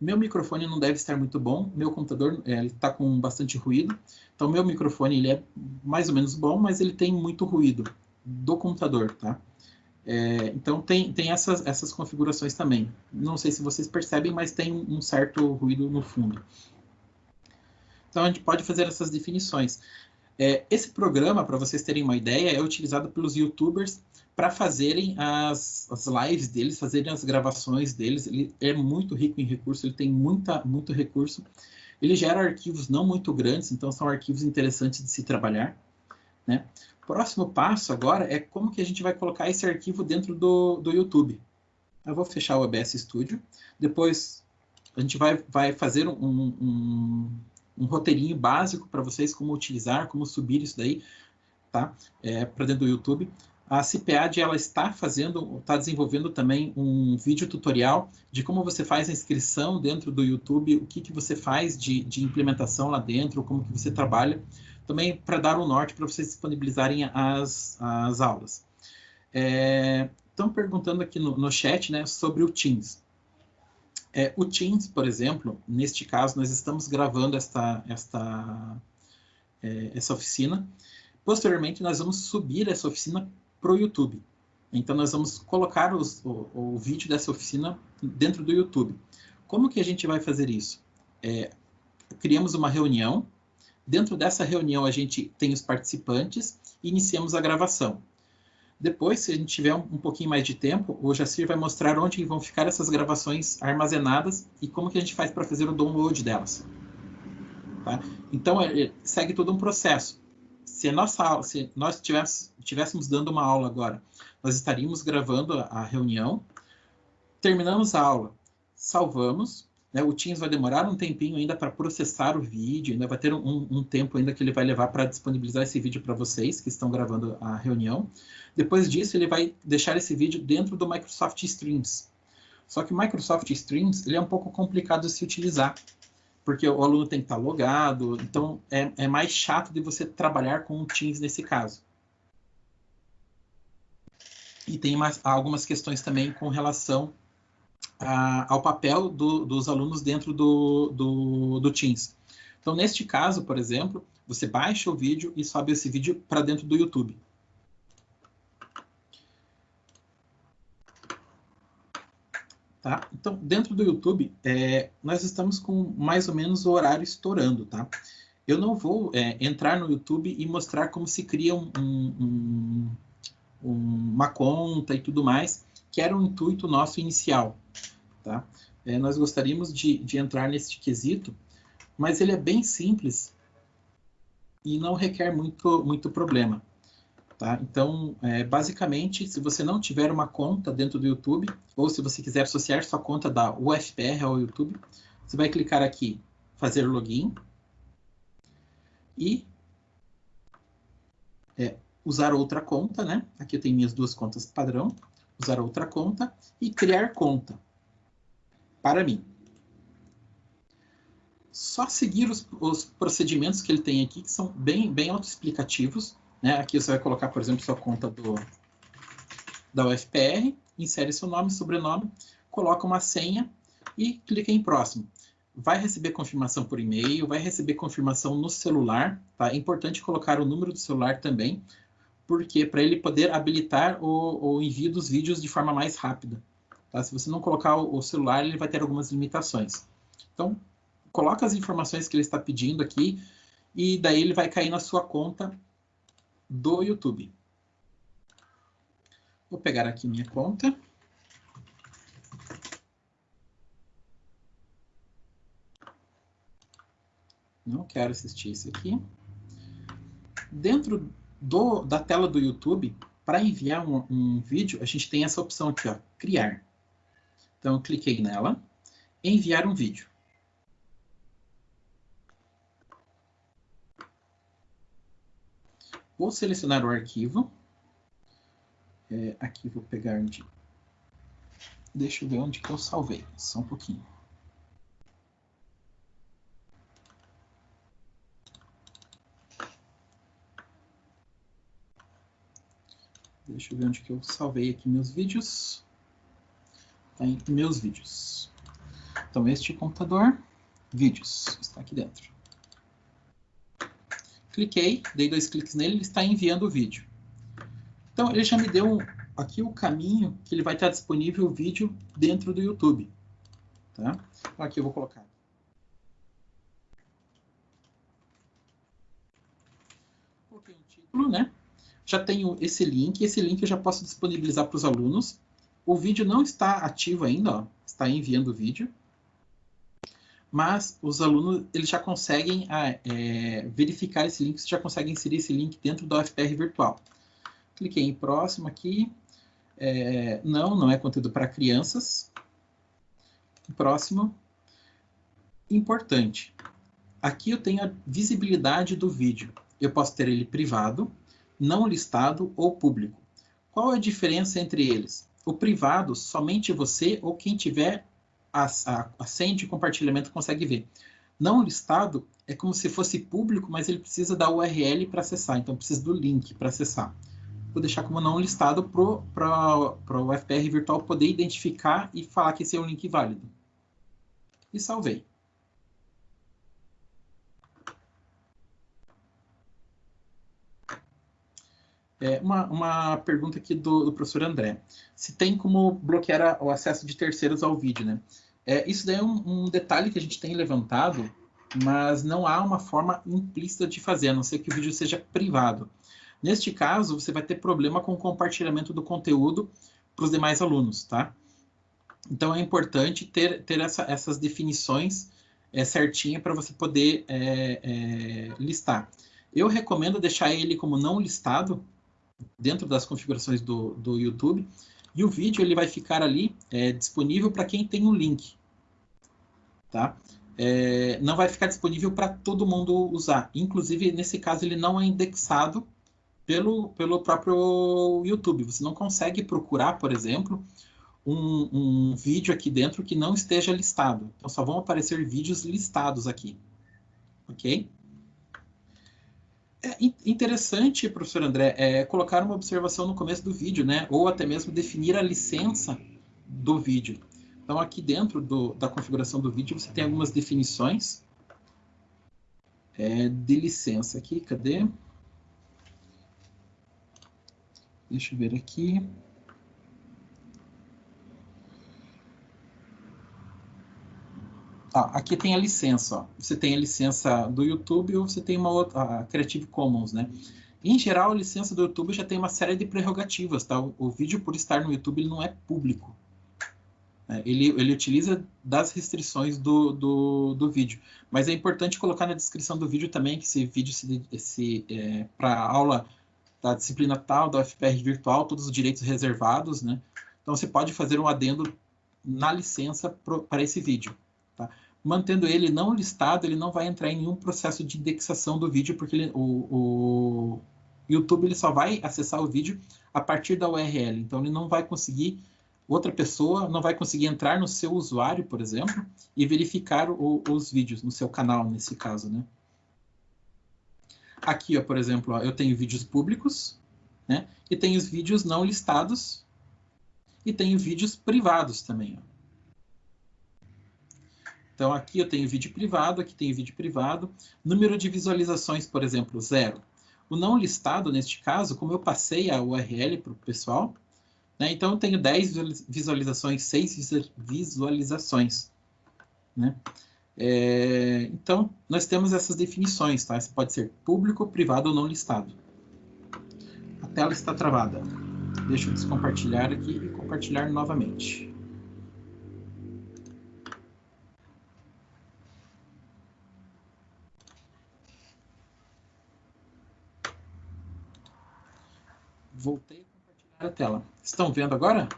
Speaker 2: meu microfone não deve estar muito bom, meu computador está com bastante ruído, então meu microfone ele é mais ou menos bom, mas ele tem muito ruído do computador, tá? É, então tem, tem essas, essas configurações também. Não sei se vocês percebem, mas tem um certo ruído no fundo. Então a gente pode fazer essas definições. É, esse programa, para vocês terem uma ideia, é utilizado pelos youtubers para fazerem as, as lives deles, fazerem as gravações deles. Ele é muito rico em recursos, ele tem muita, muito recurso. Ele gera arquivos não muito grandes, então são arquivos interessantes de se trabalhar. Né? Próximo passo agora é como que a gente vai colocar esse arquivo dentro do, do YouTube. Eu vou fechar o OBS Studio. Depois a gente vai, vai fazer um, um, um roteirinho básico para vocês, como utilizar, como subir isso daí, tá? É, para dentro do YouTube. A CPAD ela está fazendo, está desenvolvendo também um vídeo tutorial de como você faz a inscrição dentro do YouTube, o que, que você faz de, de implementação lá dentro, como que você trabalha, também para dar um norte para vocês disponibilizarem as, as aulas. É, estão perguntando aqui no, no chat né, sobre o Teams. É, o Teams, por exemplo, neste caso, nós estamos gravando esta, esta, é, essa oficina. Posteriormente, nós vamos subir essa oficina para o YouTube. Então, nós vamos colocar os, o, o, vídeo dessa oficina dentro do YouTube. Como que a gente vai fazer isso? É, criamos uma reunião. Dentro dessa reunião, a gente tem os participantes e iniciamos a gravação. Depois, se a gente tiver um, pouquinho mais de tempo, o Jacir vai mostrar onde vão ficar essas gravações armazenadas e como que a gente faz para fazer o download delas. Tá? Então, é, segue todo um processo se, nossa, se nós estivéssemos dando uma aula agora, nós estaríamos gravando a reunião. terminamos a aula, salvamos, né? O Teams vai demorar um tempinho ainda para processar o vídeo, ainda vai ter um, um tempo ainda que ele vai levar para disponibilizar esse vídeo para vocês que estão gravando a reunião. Depois disso, ele vai deixar esse vídeo dentro do Microsoft Streams. Só que o Microsoft Streams ele é um pouco complicado de se utilizar, porque o aluno tem que estar logado, então é, é mais chato de você trabalhar com o Teams nesse caso. E tem mais, algumas questões também com relação ao papel do, dos alunos dentro do, do, do Teams. Então, neste caso, por exemplo, você baixa o vídeo e sobe esse vídeo para dentro do YouTube. Tá? Então, dentro do YouTube, é, nós estamos com mais ou menos o horário estourando, tá? Eu não vou é, entrar no YouTube e mostrar como se cria um, um, um, uma conta e tudo mais, que era o intuito nosso inicial. Tá? É, nós gostaríamos de, de entrar nesse quesito, mas ele é bem simples e não requer muito, muito problema. Tá? Então, é, basicamente, se você não tiver uma conta dentro do YouTube, ou se você quiser associar sua conta da UFPR ao YouTube, você vai clicar aqui, fazer login, e é, usar outra conta, né? Aqui eu tenho minhas duas contas padrão usar outra conta e criar conta para mim. Só seguir os, os procedimentos que ele tem aqui, que são bem, bem autoexplicativos. Né? Aqui você vai colocar, por exemplo, sua conta do, da UFPR, insere seu nome, sobrenome, coloca uma senha e clica em próximo. Vai receber confirmação por e-mail, vai receber confirmação no celular. Tá? É importante colocar o número do celular também, porque para ele poder habilitar o, o, envio dos vídeos de forma mais rápida. Tá? Se você não colocar o, o, celular, ele vai ter algumas limitações. Então, coloca as informações que ele está pedindo aqui e daí ele vai cair na sua conta do YouTube. Vou pegar aqui minha conta. Não quero assistir isso aqui. Dentro do, da tela do YouTube, para enviar um, um, vídeo, a gente tem essa opção aqui, ó, criar. Então, eu cliquei nela, enviar um vídeo. Vou selecionar o arquivo. É, aqui vou pegar onde... Deixa eu ver onde que eu salvei, só um pouquinho. Deixa eu ver onde que eu salvei aqui meus vídeos. Está em meus vídeos. Então, este computador, vídeos, está aqui dentro. Cliquei, dei dois cliques nele, ele está enviando o vídeo. Então, ele já me deu aqui o caminho que ele vai estar disponível o vídeo dentro do YouTube. Tá? Então, aqui eu vou colocar. Coloquei um título, né? Já tenho esse link, esse link eu já posso disponibilizar para os alunos. O vídeo não está ativo ainda, ó, está enviando o vídeo, mas os alunos eles já conseguem ah, é, verificar esse link, já conseguem inserir esse link dentro da UFPR virtual. Cliquei em próximo aqui, é, não, não é conteúdo para crianças. Próximo, importante, aqui eu tenho a visibilidade do vídeo. Eu posso ter ele privado, não listado ou público. Qual a diferença entre eles? O privado, somente você ou quem tiver a, a, a senha de compartilhamento consegue ver. Não listado é como se fosse público, mas ele precisa da URL para acessar, então precisa do link para acessar. Vou deixar como não listado para o FPR virtual poder identificar e falar que esse é um link válido. E salvei. É, uma, uma pergunta aqui do, do, professor André. Se tem como bloquear o acesso de terceiros ao vídeo, né? É, isso daí é um, um, detalhe que a gente tem levantado, mas não há uma forma implícita de fazer, a não ser que o vídeo seja privado. Neste caso, você vai ter problema com o compartilhamento do conteúdo para os demais alunos, tá? Então, é importante ter, ter essa, essas definições é, certinha para você poder é, é, listar. Eu recomendo deixar ele como não listado, dentro das configurações do, do YouTube, E o vídeo ele vai ficar ali é, disponível para quem tem o link. Tá? É, não vai ficar disponível para todo mundo usar. Inclusive, nesse caso, ele não é indexado pelo, pelo próprio YouTube. Você não consegue procurar, por exemplo, um, um vídeo aqui dentro que não esteja listado. Então, só vão aparecer vídeos listados aqui. Ok? É interessante, professor André, é colocar uma observação no começo do vídeo, né? Ou até mesmo definir a licença do vídeo. Então, aqui dentro do, da configuração do vídeo, você tem algumas definições é, de licença aqui. Cadê? Deixa eu ver aqui. Ah, aqui tem a licença. Ó. Você tem a licença do YouTube ou você tem uma outra, a Creative Commons, né? Em geral, a licença do YouTube já tem uma série de prerrogativas, tá? O, o vídeo, por estar no YouTube, ele não é público. É, ele, ele utiliza das restrições do, do, do, vídeo. Mas é importante colocar na descrição do vídeo também que esse vídeo se, se é, para aula da disciplina tal, da UFPR virtual, todos os direitos reservados, né? Então, você pode fazer um adendo na licença para esse vídeo. Tá? Mantendo ele não listado, ele não vai entrar em nenhum processo de indexação do vídeo, porque ele, o, o, YouTube ele só vai acessar o vídeo a partir da URL. Então, ele não vai conseguir, outra pessoa não vai conseguir entrar no seu usuário, por exemplo, e verificar o, os vídeos no seu canal, nesse caso, né? Aqui, ó, por exemplo, ó, eu tenho vídeos públicos, né? E tenho os vídeos não listados, e tenho vídeos privados também, ó. Então, aqui eu tenho vídeo privado, aqui tenho vídeo privado. Número de visualizações, por exemplo, zero. O não listado, neste caso, como eu passei a URL para o pessoal, né, então eu tenho 10 visualizações, 6 visualizações. Né? É, então, nós temos essas definições, tá? Isso pode ser público, privado ou não listado. A tela está travada. Deixa eu descompartilhar aqui e compartilhar novamente. Voltei a compartilhar a tela. Estão vendo agora?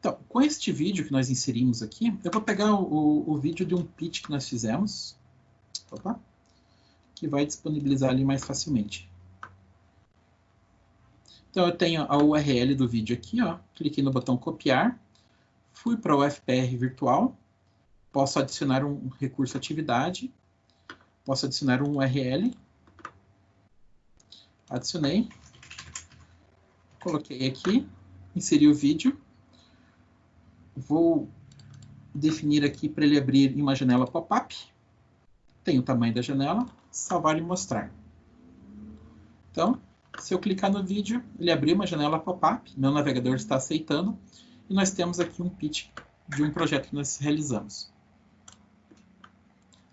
Speaker 2: Então, com este vídeo que nós inserimos aqui, eu vou pegar o, o vídeo de um pitch que nós fizemos, opa, que vai disponibilizar ali mais facilmente. Então, eu tenho a URL do vídeo aqui, ó, cliquei no botão copiar, fui para o FPR virtual, posso adicionar um recurso atividade, posso adicionar um URL. Adicionei. Coloquei aqui, inseri o vídeo. Vou definir aqui para ele abrir em uma janela pop-up. Tem o tamanho da janela, salvar e mostrar. Então, se eu clicar no vídeo, ele abriu uma janela pop-up, meu navegador está aceitando, e nós temos aqui um pitch de um projeto que nós realizamos.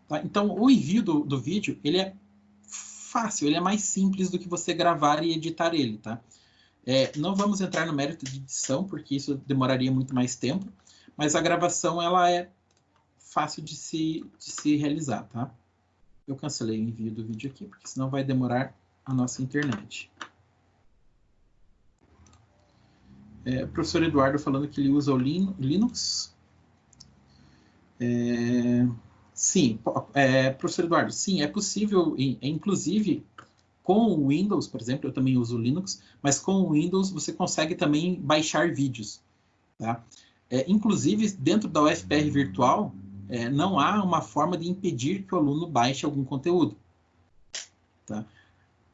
Speaker 2: Tá? Então, o envio do, do vídeo, ele é fácil, ele é mais simples do que você gravar e editar ele, tá? É, não vamos entrar no mérito de edição, porque isso demoraria muito mais tempo, mas a gravação, ela é fácil de se, de se realizar, tá? Eu cancelei o envio do vídeo aqui, porque senão vai demorar a nossa internet. É, professor Eduardo falando que ele usa o Linux. É, Sim, é, professor Eduardo, sim, é possível, inclusive com o Windows, por exemplo, eu também uso Linux, mas com o Windows você consegue também baixar vídeos. Tá? É, inclusive, dentro da UFPR virtual, é, não há uma forma de impedir que o aluno baixe algum conteúdo. Tá?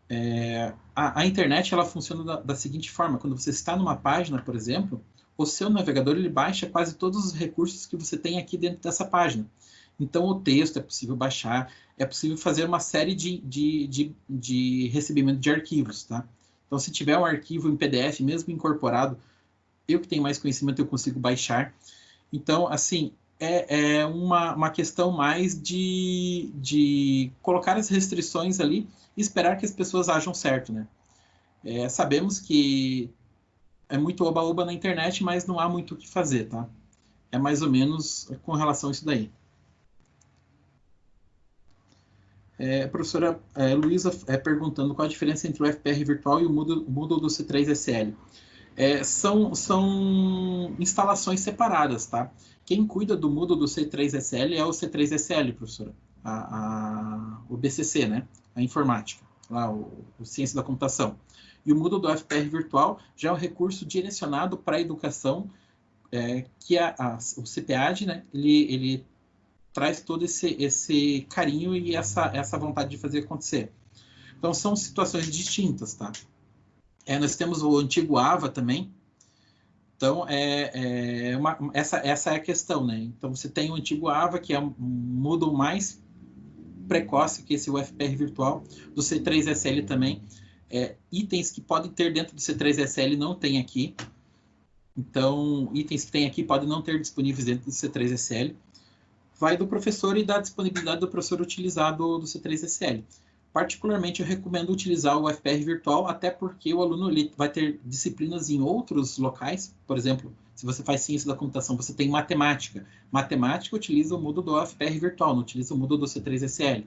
Speaker 2: É, a, a, internet ela funciona da, da, seguinte forma: quando você está numa página, por exemplo, o seu navegador ele baixa quase todos os recursos que você tem aqui dentro dessa página. Então, o texto é possível baixar, é possível fazer uma série de, de, de, de recebimento de arquivos, tá? Então, se tiver um arquivo em PDF, mesmo incorporado, eu que tenho mais conhecimento, eu consigo baixar. Então, assim, é, é uma, uma questão mais de, de colocar as restrições ali e esperar que as pessoas ajam certo, né? É, sabemos que é muito oba-oba na internet, mas não há muito o que fazer, tá? É mais ou menos com relação a isso daí. É, professora é, Luísa é, perguntando qual a diferença entre o FPR virtual e o Moodle, Moodle do C3SL. É, são, são instalações separadas, tá? Quem cuida do Moodle do C3SL é o C3SL, professora. A, a, o BCC, né? A informática, lá, o, o Ciência da Computação. E o Moodle do FPR virtual já é um recurso direcionado para a educação, é, que a, a, o CPAD, né? Ele, ele traz todo esse, esse carinho e essa, essa vontade de fazer acontecer. Então, são situações distintas, tá? É, nós temos o antigo AVA também. Então, é, é uma, essa, essa é a questão, né? Então, você tem o antigo AVA, que é um Moodle mais precoce que esse UFPR virtual, do C3SL também. É, itens que podem ter dentro do C3SL não tem aqui. Então, itens que tem aqui podem não ter disponíveis dentro do C3SL vai do professor e da disponibilidade do professor utilizar do, do C3SL. Particularmente, eu recomendo utilizar o FPR virtual, até porque o aluno vai ter disciplinas em outros locais. Por exemplo, se você faz ciência da computação, você tem matemática. Matemática utiliza o Moodle do FPR virtual, não utiliza o Moodle do C3SL.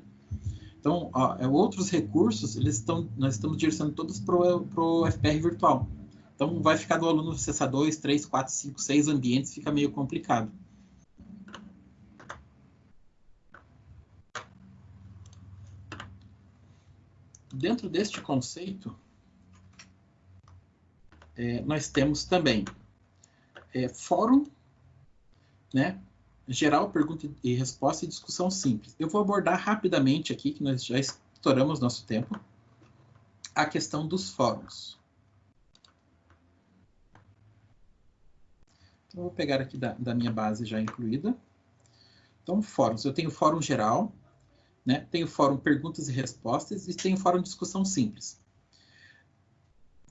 Speaker 2: Então, ó, é, outros recursos, eles estão, nós estamos direcionando todos para o FPR virtual. Então, vai ficar do aluno acessar 2, 3, 4, 5, 6 ambientes, fica meio complicado. Dentro deste conceito, é, nós temos também é, fórum, né? Geral, pergunta e resposta e discussão simples. Eu vou abordar rapidamente aqui, que nós já estouramos nosso tempo, a questão dos fóruns. Então, vou pegar aqui da, da minha base já incluída. Então, fóruns. Eu tenho fórum geral, né? Tem o fórum perguntas e respostas e tem o fórum discussão simples.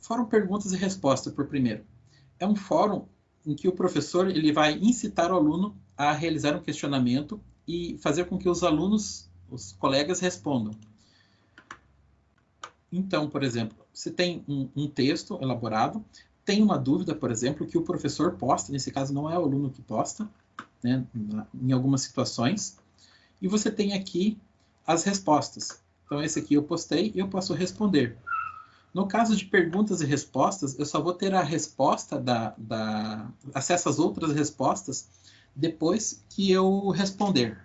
Speaker 2: Fórum perguntas e respostas, por primeiro. É um fórum em que o professor ele vai incitar o aluno a realizar um questionamento e fazer com que os alunos, os colegas, respondam. Então, por exemplo, você tem um, um texto elaborado, tem uma dúvida, por exemplo, que o professor posta, nesse caso não é o aluno que posta, né, em algumas situações, e você tem aqui as respostas. Então, esse aqui eu postei e eu posso responder. No caso de perguntas e respostas, eu só vou ter a resposta da, da acesso às outras respostas depois que eu responder.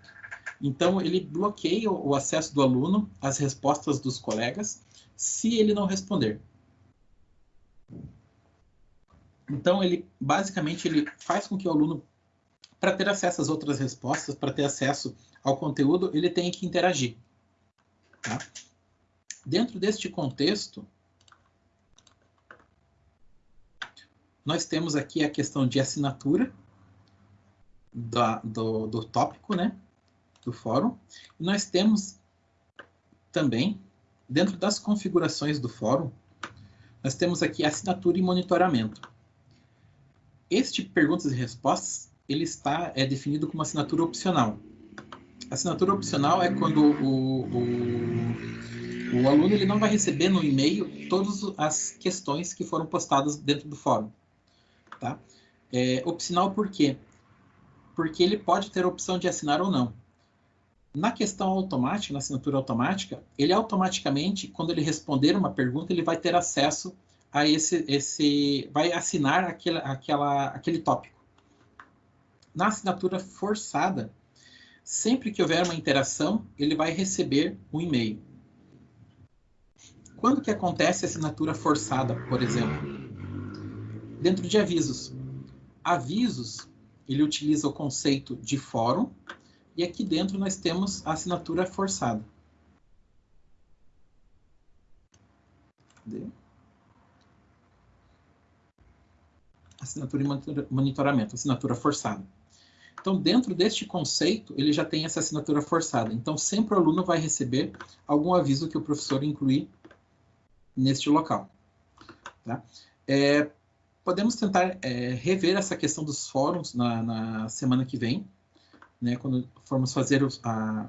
Speaker 2: Então, ele bloqueia o acesso do aluno às respostas dos colegas se ele não responder. Então, ele basicamente ele faz com que o aluno, para ter acesso às outras respostas, para ter acesso ao conteúdo, ele tem que interagir. Tá? Dentro deste contexto, nós temos aqui a questão de assinatura da, do, do tópico, né, do fórum. E nós temos também, dentro das configurações do fórum, nós temos aqui assinatura e monitoramento. Este perguntas e respostas, ele está é definido como assinatura opcional. Assinatura opcional é quando o, o, o aluno ele não vai receber no e-mail todas as questões que foram postadas dentro do fórum. Tá? É, opcional por quê? Porque ele pode ter a opção de assinar ou não. Na questão automática, na assinatura automática, ele automaticamente, quando ele responder uma pergunta, ele vai ter acesso a esse, esse vai assinar aquele, aquela, aquele tópico. Na assinatura forçada, sempre que houver uma interação, ele vai receber um e-mail. Quando que acontece a assinatura forçada, por exemplo? Dentro de avisos. Avisos, ele utiliza o conceito de fórum, e aqui dentro nós temos a assinatura forçada. Assinatura e monitoramento, assinatura forçada. Então, dentro deste conceito, ele já tem essa assinatura forçada. Então, sempre o aluno vai receber algum aviso que o professor incluir neste local. Tá? É, podemos tentar é, rever essa questão dos fóruns na, na semana que vem, né, quando formos fazer a, a,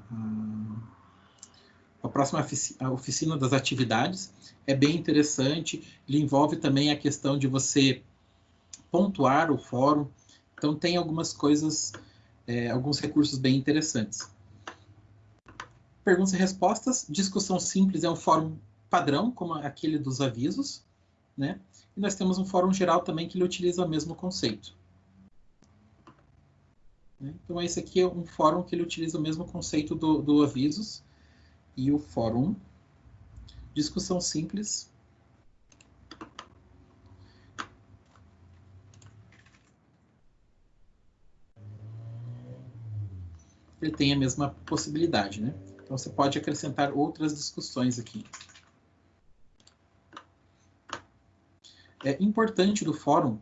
Speaker 2: a próxima oficina, a oficina das atividades. É bem interessante, ele envolve também a questão de você pontuar o fórum, então, tem algumas coisas, é, alguns recursos bem interessantes. perguntas e respostas. Discussão simples é um fórum padrão, como aquele dos avisos, né? E nós temos um fórum geral também que ele utiliza o mesmo conceito. Então, esse aqui é um fórum que ele utiliza o mesmo conceito do, do avisos e o fórum discussão simples ele tem a mesma possibilidade, né? Então você pode acrescentar outras discussões aqui. É importante do fórum,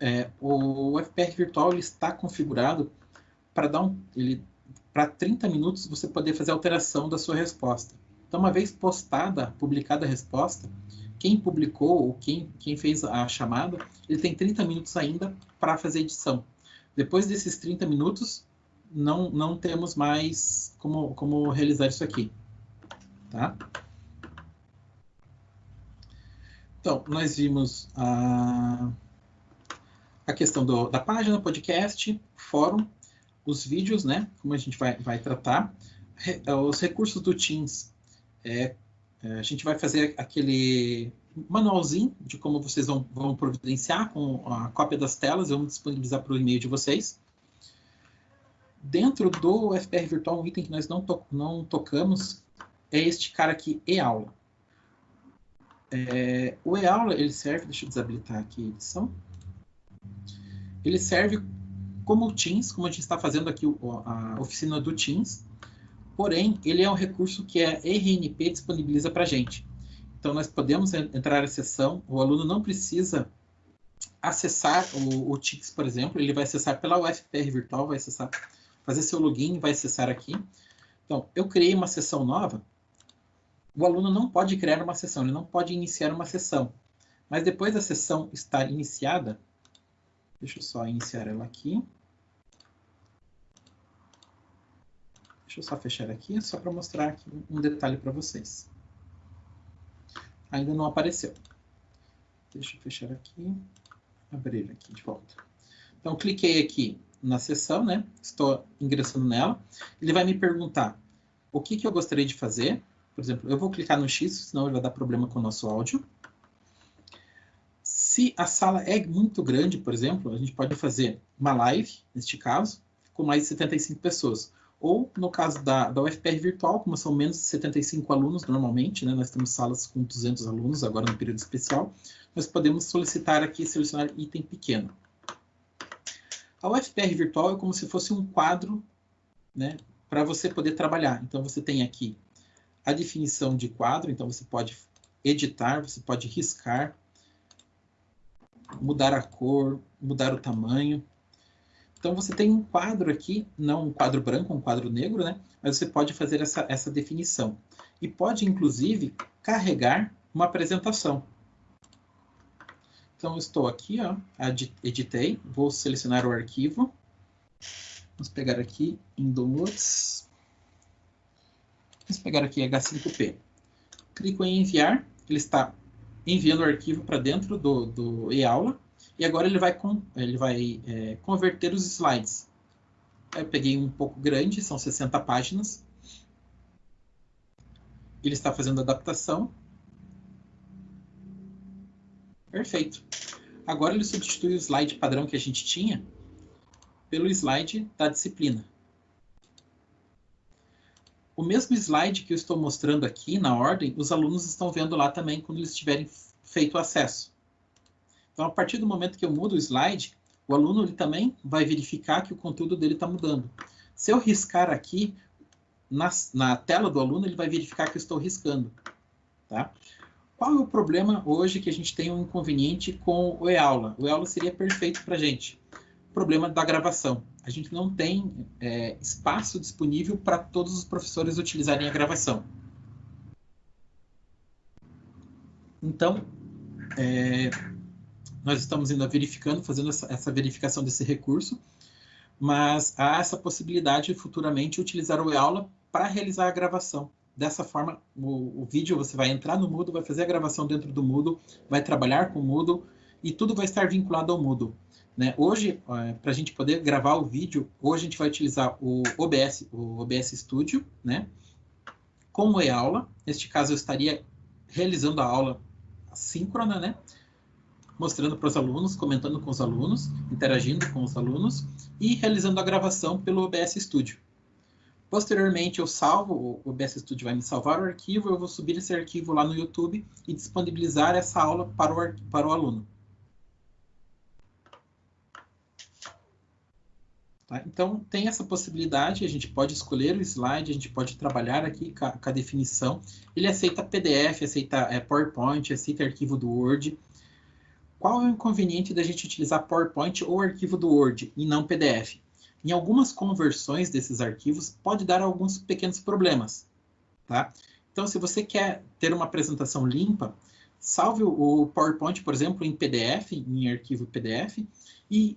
Speaker 2: é, o FPR virtual ele está configurado para dar um, ele para 30 minutos você poder fazer alteração da sua resposta. Então, uma vez postada, publicada a resposta, quem publicou ou quem, quem fez a chamada, ele tem 30 minutos ainda para fazer edição. Depois desses 30 minutos, não, não temos mais como, como realizar isso aqui. Tá? Então, nós vimos a, a questão do, da página, podcast, fórum, os vídeos, né? Como a gente vai, vai tratar. Re, os recursos do Teams. É, é, a gente vai fazer aquele manualzinho de como vocês vão, vão providenciar com a cópia das telas. Eu vou disponibilizar para o e-mail de vocês. Dentro do FPR Virtual, um item que nós não, to não tocamos é este cara aqui, e-aula. É, o e-aula, ele serve, deixa eu desabilitar aqui a edição. Ele serve como o Teams, como a gente está fazendo aqui a oficina do Teams, porém, ele é um recurso que a RNP disponibiliza para a gente. Então, nós podemos entrar na sessão, o aluno não precisa acessar o, o Teams, por exemplo, ele vai acessar pela UFPR Virtual, vai acessar fazer seu login, vai acessar aqui. Então, eu criei uma sessão nova. O aluno não pode criar uma sessão, ele não pode iniciar uma sessão. Mas depois da sessão estar iniciada, deixa eu só iniciar ela aqui. Deixa eu só fechar aqui, só para mostrar aqui um detalhe para vocês. Ainda não apareceu. Deixa eu fechar aqui, abrir aqui de volta. Então, cliquei aqui na sessão, né? Estou ingressando nela. Ele vai me perguntar o que, que eu gostaria de fazer. Por exemplo, eu vou clicar no X, senão ele vai dar problema com o nosso áudio. Se a sala é muito grande, por exemplo, a gente pode fazer uma live, neste caso, com mais de 75 pessoas. Ou, no caso da, da UFPR virtual, como são menos de 75 alunos normalmente, né, nós temos salas com 200 alunos agora no período especial, nós podemos solicitar aqui, selecionar item pequeno. A UFPR virtual é como se fosse um quadro né, para você poder trabalhar. Então, você tem aqui a definição de quadro, então você pode editar, você pode riscar, mudar a cor, mudar o tamanho. Então, você tem um quadro aqui, não um quadro branco, um quadro negro, né? Mas você pode fazer essa, essa definição. E pode, inclusive, carregar uma apresentação. Então, estou aqui, ó, editei, vou selecionar o arquivo. Vamos pegar aqui downloads. Vamos pegar aqui H5P. Clico em enviar, ele está enviando o arquivo para dentro do, do e-aula. E agora ele vai, ele vai é, converter os slides. Eu peguei um pouco grande, são 60 páginas. Ele está fazendo adaptação. Perfeito. Agora ele substitui o slide padrão que a gente tinha pelo slide da disciplina. O mesmo slide que eu estou mostrando aqui na ordem, os alunos estão vendo lá também quando eles tiverem feito o acesso. Então, a partir do momento que eu mudo o slide, o aluno ele também vai verificar que o conteúdo dele está mudando. Se eu riscar aqui, na, na, tela do aluno, ele vai verificar que eu estou riscando. Tá? Qual é o problema hoje que a gente tem um inconveniente com o e-aula? O e-aula seria perfeito para a gente. Problema da gravação. A gente não tem é, espaço disponível para todos os professores utilizarem a gravação. Então, é, nós estamos ainda verificando, fazendo essa, essa, verificação desse recurso, mas há essa possibilidade de futuramente utilizar o e-aula para realizar a gravação. Dessa forma, o, o, vídeo você vai entrar no Moodle, vai fazer a gravação dentro do Moodle, vai trabalhar com o Moodle e tudo vai estar vinculado ao Moodle. Né? Hoje, é, para a gente poder gravar o vídeo, hoje a gente vai utilizar o OBS, o OBS Studio, né? com o e-aula. Neste caso, eu estaria realizando a aula síncrona, né? Mostrando para os alunos, comentando com os alunos, interagindo com os alunos e realizando a gravação pelo OBS Studio. Posteriormente, eu salvo, o OBS Studio vai me salvar o arquivo, eu vou subir esse arquivo lá no YouTube e disponibilizar essa aula para o, para o aluno. Tá? Então, tem essa possibilidade, a gente pode escolher o slide, a gente pode trabalhar aqui com a, com a definição. Ele aceita PDF, aceita é, PowerPoint, aceita arquivo do Word. Qual é o inconveniente da gente utilizar PowerPoint ou arquivo do Word e não PDF? Em algumas conversões desses arquivos, pode dar alguns pequenos problemas. Tá? Então, se você quer ter uma apresentação limpa, salve o PowerPoint, por exemplo, em PDF, em arquivo PDF, e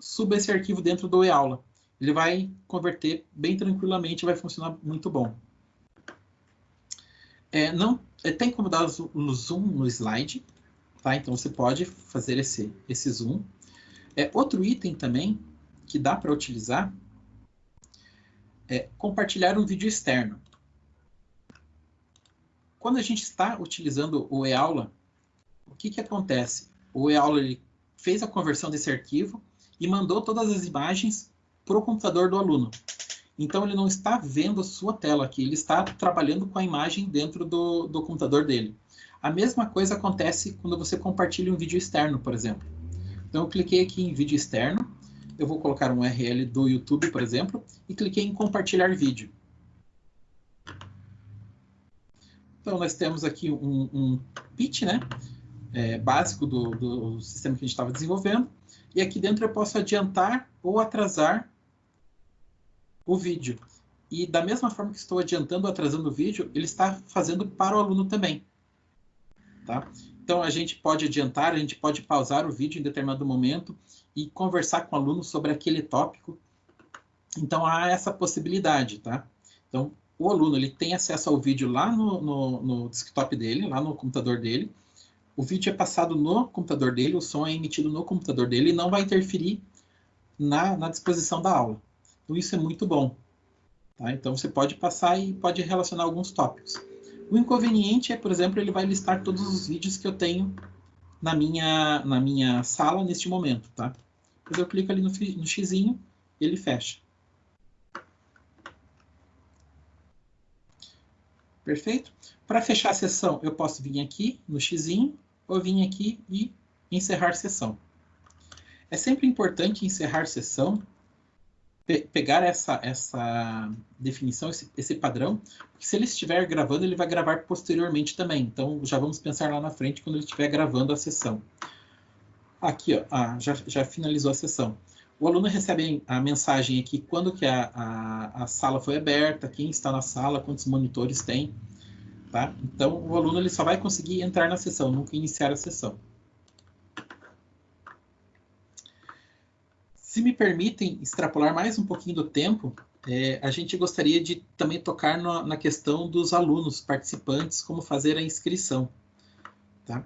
Speaker 2: suba esse arquivo dentro do e-aula. Ele vai converter bem tranquilamente, vai funcionar muito bom. É, não, é, tem como dar o zoom no slide, tá? Então você pode fazer esse, esse zoom. É, outro item também que dá para utilizar é compartilhar um vídeo externo. Quando a gente está utilizando o e-aula, o que, que acontece? O e-aula fez a conversão desse arquivo e mandou todas as imagens para o computador do aluno. Então, ele não está vendo a sua tela aqui, ele está trabalhando com a imagem dentro do, do computador dele. A mesma coisa acontece quando você compartilha um vídeo externo, por exemplo. Então, eu cliquei aqui em vídeo externo, eu vou colocar um URL do YouTube, por exemplo, e cliquei em compartilhar vídeo. Então, nós temos aqui um, um pitch, né? É, básico do, do sistema que a gente estava desenvolvendo. E aqui dentro eu posso adiantar ou atrasar o vídeo. E da mesma forma que estou adiantando ou atrasando o vídeo, ele está fazendo para o aluno também. Tá? Então, a gente pode adiantar, a gente pode pausar o vídeo em determinado momento e conversar com o aluno sobre aquele tópico. Então, há essa possibilidade, tá? Então, o aluno ele tem acesso ao vídeo lá no, no, no desktop dele, lá no computador dele. O vídeo é passado no computador dele, o som é emitido no computador dele e não vai interferir na, na disposição da aula. Então, isso é muito bom. Tá? Então, você pode passar e pode relacionar alguns tópicos. O inconveniente é, por exemplo, ele vai listar todos os vídeos que eu tenho na minha, na minha sala neste momento, tá? Depois eu clico ali no, no xizinho, ele fecha. Perfeito? Para fechar a sessão, eu posso vir aqui no xizinho, ou vir aqui e encerrar sessão. É sempre importante encerrar sessão pe pegar essa, essa definição, esse, esse padrão, porque se ele estiver gravando, ele vai gravar posteriormente também. Então, já vamos pensar lá na frente quando ele estiver gravando a sessão. Aqui, ó, ah, já, já finalizou a sessão. O aluno recebe a mensagem aqui quando que a, a, a sala foi aberta, quem está na sala, quantos monitores tem. Tá? Então, o aluno ele só vai conseguir entrar na sessão, nunca iniciar a sessão. Se me permitem extrapolar mais um pouquinho do tempo, é, a gente gostaria de também tocar no, na questão dos alunos participantes, como fazer a inscrição. Tá?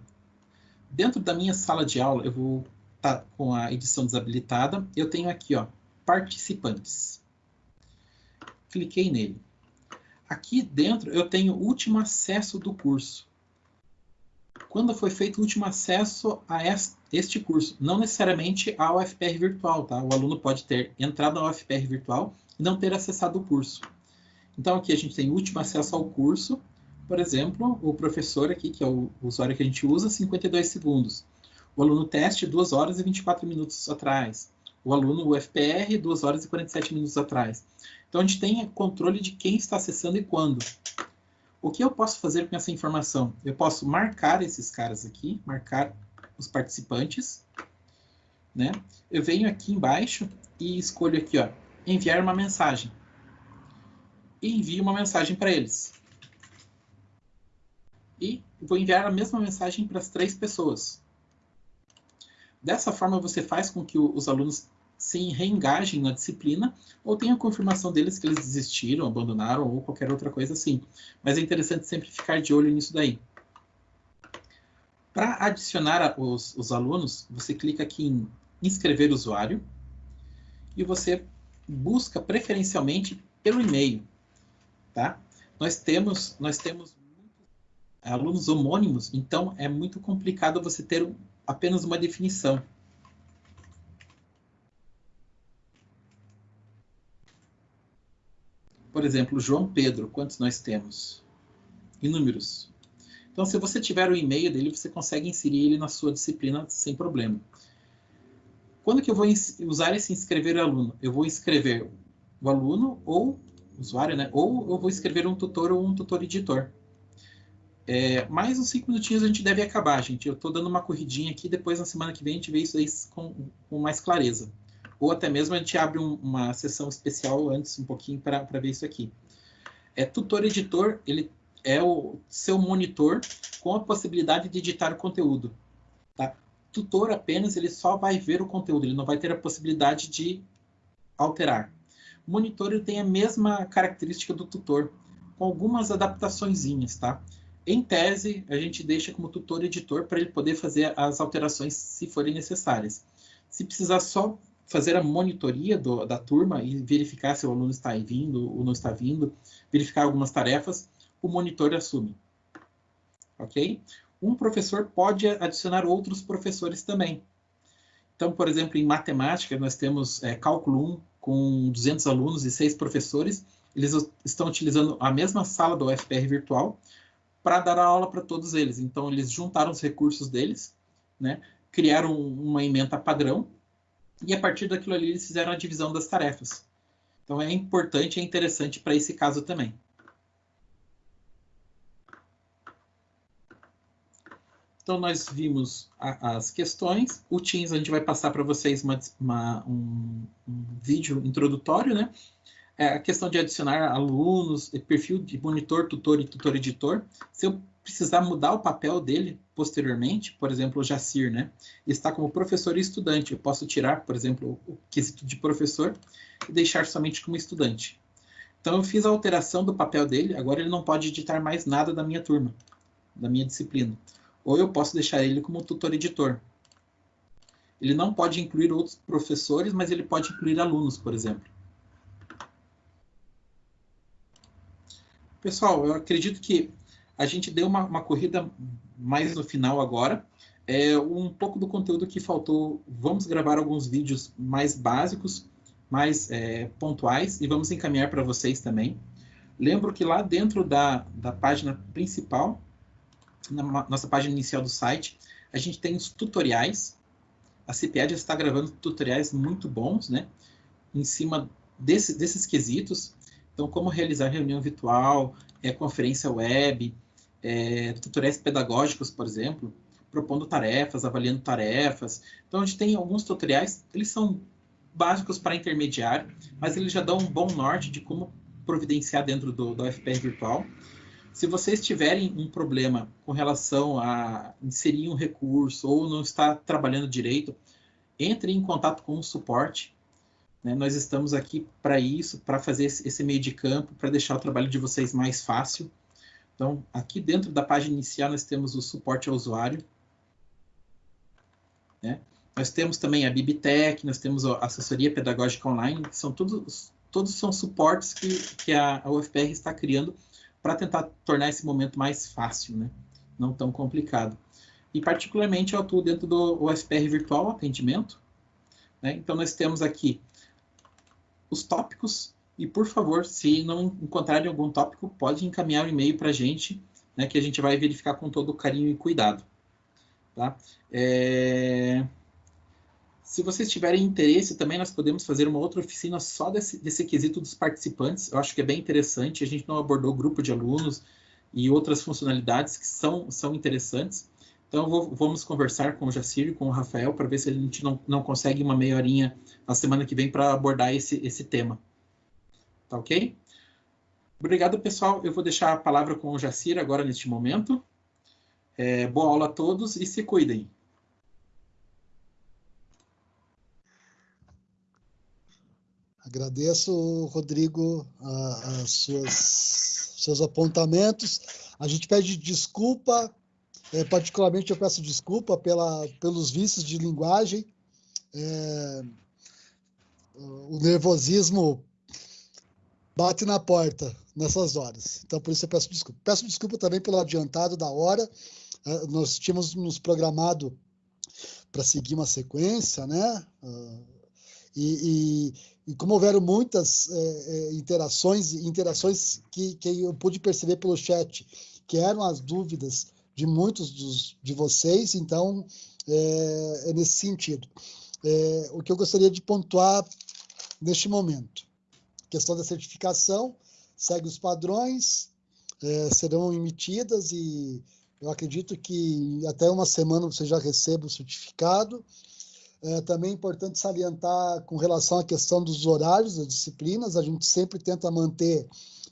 Speaker 2: Dentro da minha sala de aula, eu vou estar tá com a edição desabilitada, eu tenho aqui, ó, participantes. Cliquei nele. Aqui dentro eu tenho o último acesso do curso quando foi feito o último acesso a este curso, não necessariamente ao UFPR virtual, tá? O aluno pode ter entrado na UFPR virtual e não ter acessado o curso. Então aqui a gente tem último acesso ao curso, por exemplo, o professor aqui, que é o usuário que a gente usa, 52 segundos. O aluno teste, 2 horas e 24 minutos atrás. O aluno UFPR, 2 horas e 47 minutos atrás. Então a gente tem controle de quem está acessando e quando. O que eu posso fazer com essa informação? Eu posso marcar esses caras aqui, marcar os participantes, né? Eu venho aqui embaixo e escolho aqui, ó, enviar uma mensagem. E envio uma mensagem para eles. E vou enviar a mesma mensagem para as três pessoas. Dessa forma, você faz com que os alunos se reengajem na disciplina ou tenha confirmação deles que eles desistiram, abandonaram ou qualquer outra coisa assim. Mas é interessante sempre ficar de olho nisso daí. Para adicionar os, os alunos, você clica aqui em inscrever usuário e você busca preferencialmente pelo e-mail, tá? nós temos, nós temos alunos homônimos, então é muito complicado você ter apenas uma definição. Por exemplo, João Pedro, quantos nós temos? Inúmeros. Então, se você tiver o e-mail dele, você consegue inserir ele na sua disciplina sem problema. Quando que eu vou usar esse inscrever aluno? Eu vou inscrever o aluno ou usuário, né? Ou eu vou escrever um tutor ou um tutor editor. É, mais uns cinco minutinhos a gente deve acabar, gente. Eu estou dando uma corridinha aqui, depois na semana que vem a gente vê isso aí com, com mais clareza. Ou até mesmo a gente abre um, uma sessão especial antes, um pouquinho, para ver isso aqui. É, tutor editor, ele é o seu monitor com a possibilidade de editar o conteúdo. Tá? Tutor apenas, ele só vai ver o conteúdo, ele não vai ter a possibilidade de alterar. Monitor ele tem a mesma característica do tutor, com algumas adaptações, tá? Em tese, a gente deixa como tutor editor para ele poder fazer as alterações se forem necessárias. Se precisar só fazer a monitoria do, da turma e verificar se o aluno está vindo ou não está vindo, verificar algumas tarefas, o monitor assume. Ok? Um professor pode adicionar outros professores também. Então, por exemplo, em matemática, nós temos é, cálculo 1, com 200 alunos e seis professores. Eles estão utilizando a mesma sala do UFPR virtual para dar aula para todos eles. Então, eles juntaram os recursos deles, né? criaram uma emenda padrão, e a partir daquilo ali eles fizeram a divisão das tarefas. Então, é importante é interessante para esse caso também. Então, nós vimos a, as questões. O Teams, a gente vai passar para vocês uma, uma, um, um, vídeo introdutório, né? É a questão de adicionar alunos, perfil de monitor, tutor e tutor-editor. Se eu precisar mudar o papel dele posteriormente, por exemplo, o Jacir, né? Está como professor e estudante. Eu posso tirar, por exemplo, o quesito de professor e deixar somente como estudante. Então, eu fiz a alteração do papel dele, agora ele não pode editar mais nada da minha turma, da minha disciplina ou eu posso deixar ele como tutor-editor. Ele não pode incluir outros professores, mas ele pode incluir alunos, por exemplo. Pessoal, eu acredito que a gente deu uma, uma corrida mais no final agora. É, um pouco do conteúdo que faltou, vamos gravar alguns vídeos mais básicos, mais é, pontuais, e vamos encaminhar para vocês também. Lembro que lá dentro da, da página principal na nossa página inicial do site, a gente tem os tutoriais. A CPED está gravando tutoriais muito bons, né? Em cima desse, desses quesitos. Então, como realizar reunião virtual, é, conferência web, é, tutoriais pedagógicos, por exemplo, propondo tarefas, avaliando tarefas. Então, a gente tem alguns tutoriais, eles são básicos para intermediário, mas eles já dão um bom norte de como providenciar dentro do, do FPR virtual. Se vocês tiverem um problema com relação a inserir um recurso ou não está trabalhando direito, entre em contato com o suporte. Né? Nós estamos aqui para isso, para fazer esse meio de campo, para deixar o trabalho de vocês mais fácil. Então, aqui dentro da página inicial, nós temos o suporte ao usuário. Né? Nós temos também a Bibitec, nós temos a assessoria pedagógica online, são todos, todos são suportes que, que a, a UFPR está criando para tentar tornar esse momento mais fácil, né? não tão complicado. E, particularmente, eu atuo dentro do UFPR Virtual Atendimento. Né? Então, nós temos aqui os tópicos. E, por favor, se não encontrarem algum tópico, pode encaminhar o um e-mail para a gente, né, que a gente vai verificar com todo carinho e cuidado. Tá? É... Se vocês tiverem interesse, também nós podemos fazer uma outra oficina só desse, desse quesito dos participantes. Eu acho que é bem interessante. A gente não abordou grupo de alunos e outras funcionalidades que são, são interessantes. Então, vou, vamos conversar com o Jacir e com o Rafael para ver se a gente não, não consegue uma meia horinha na semana que vem para abordar esse, esse tema. Tá ok? Obrigado, pessoal. Eu vou deixar a palavra com o Jacir agora neste momento. É, boa aula a todos e se cuidem.
Speaker 1: Agradeço, Rodrigo, as suas, seus apontamentos. A gente pede desculpa, é, particularmente eu peço desculpa pela, pelos vícios de linguagem. É, o nervosismo bate na porta nessas horas. Então, por isso eu peço desculpa. Peço desculpa também pelo adiantado da hora. Uh, nós tínhamos nos programado para seguir uma sequência, né? Uh, e, e, e, como houveram muitas é, interações, interações que, que eu pude perceber pelo chat, que eram as dúvidas de muitos dos, de vocês, então é, é nesse sentido. É, o que eu gostaria de pontuar neste momento, questão da certificação, segue os padrões, é, serão emitidas e eu acredito que até uma semana você já receba o certificado. É, também é importante salientar com relação à questão dos horários das disciplinas, a gente sempre tenta manter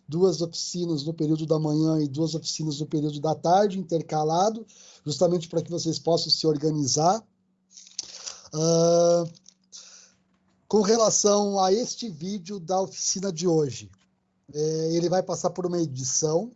Speaker 1: duas oficinas no período da manhã e duas oficinas no período da tarde, intercalado, justamente para que vocês possam se organizar. Uh, com relação a este vídeo da oficina de hoje, é, ele vai passar por uma edição,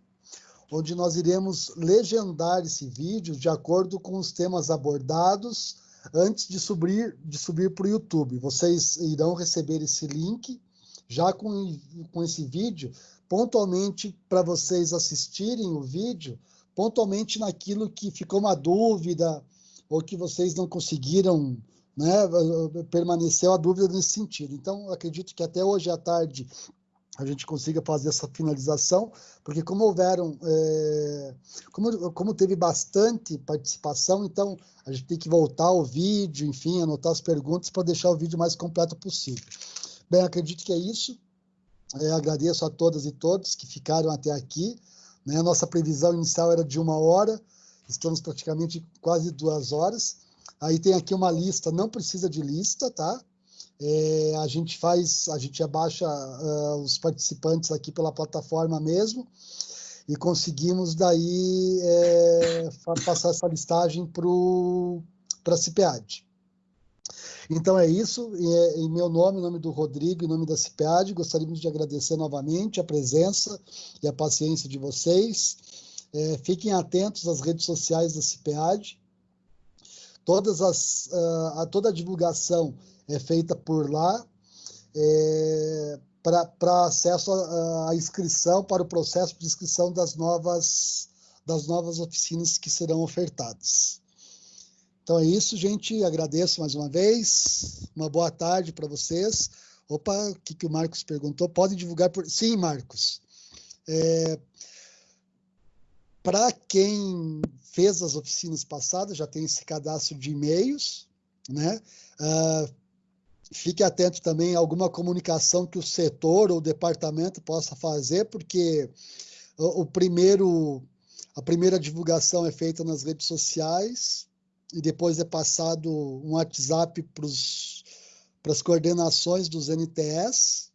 Speaker 1: onde nós iremos legendar esse vídeo de acordo com os temas abordados antes de subir de subir para o YouTube. Vocês irão receber esse link já com, com esse vídeo pontualmente para vocês assistirem o vídeo, pontualmente naquilo que ficou uma dúvida ou que vocês não conseguiram, né, permaneceu a dúvida nesse sentido. Então, acredito que até hoje à tarde a gente consiga fazer essa finalização, porque como houveram, é, como, como teve bastante participação, então a gente tem que voltar ao vídeo, enfim, anotar as perguntas para deixar o vídeo mais completo possível. Bem, acredito que é isso. É, agradeço a todas e todos que ficaram até aqui. Né? A nossa previsão inicial era de uma hora, estamos praticamente quase duas horas. Aí tem aqui uma lista, não precisa de lista, tá? É, a gente faz, a gente abaixa uh, os participantes aqui pela plataforma mesmo e conseguimos daí é, passar essa listagem para a CIPEAD. Então é isso, é, em meu nome, em nome do Rodrigo, em nome da CIPAD, gostaríamos de agradecer novamente a presença e a paciência de vocês. É, fiquem atentos às redes sociais da CIPAD. Todas as, uh, a, toda a divulgação é feita por lá é, para acesso à inscrição, para o processo de inscrição das novas, das novas oficinas que serão ofertadas. Então é isso, gente. Agradeço mais uma vez. Uma boa tarde para vocês. Opa, o que, que o Marcos perguntou? Pode divulgar por. Sim, Marcos. É... Para quem fez as oficinas passadas, já tem esse cadastro de e-mails, né? Uh, fique atento também a alguma comunicação que o setor ou o departamento possa fazer, porque o, o primeiro, a primeira divulgação é feita nas redes sociais, e depois é passado um WhatsApp para as coordenações dos NTS,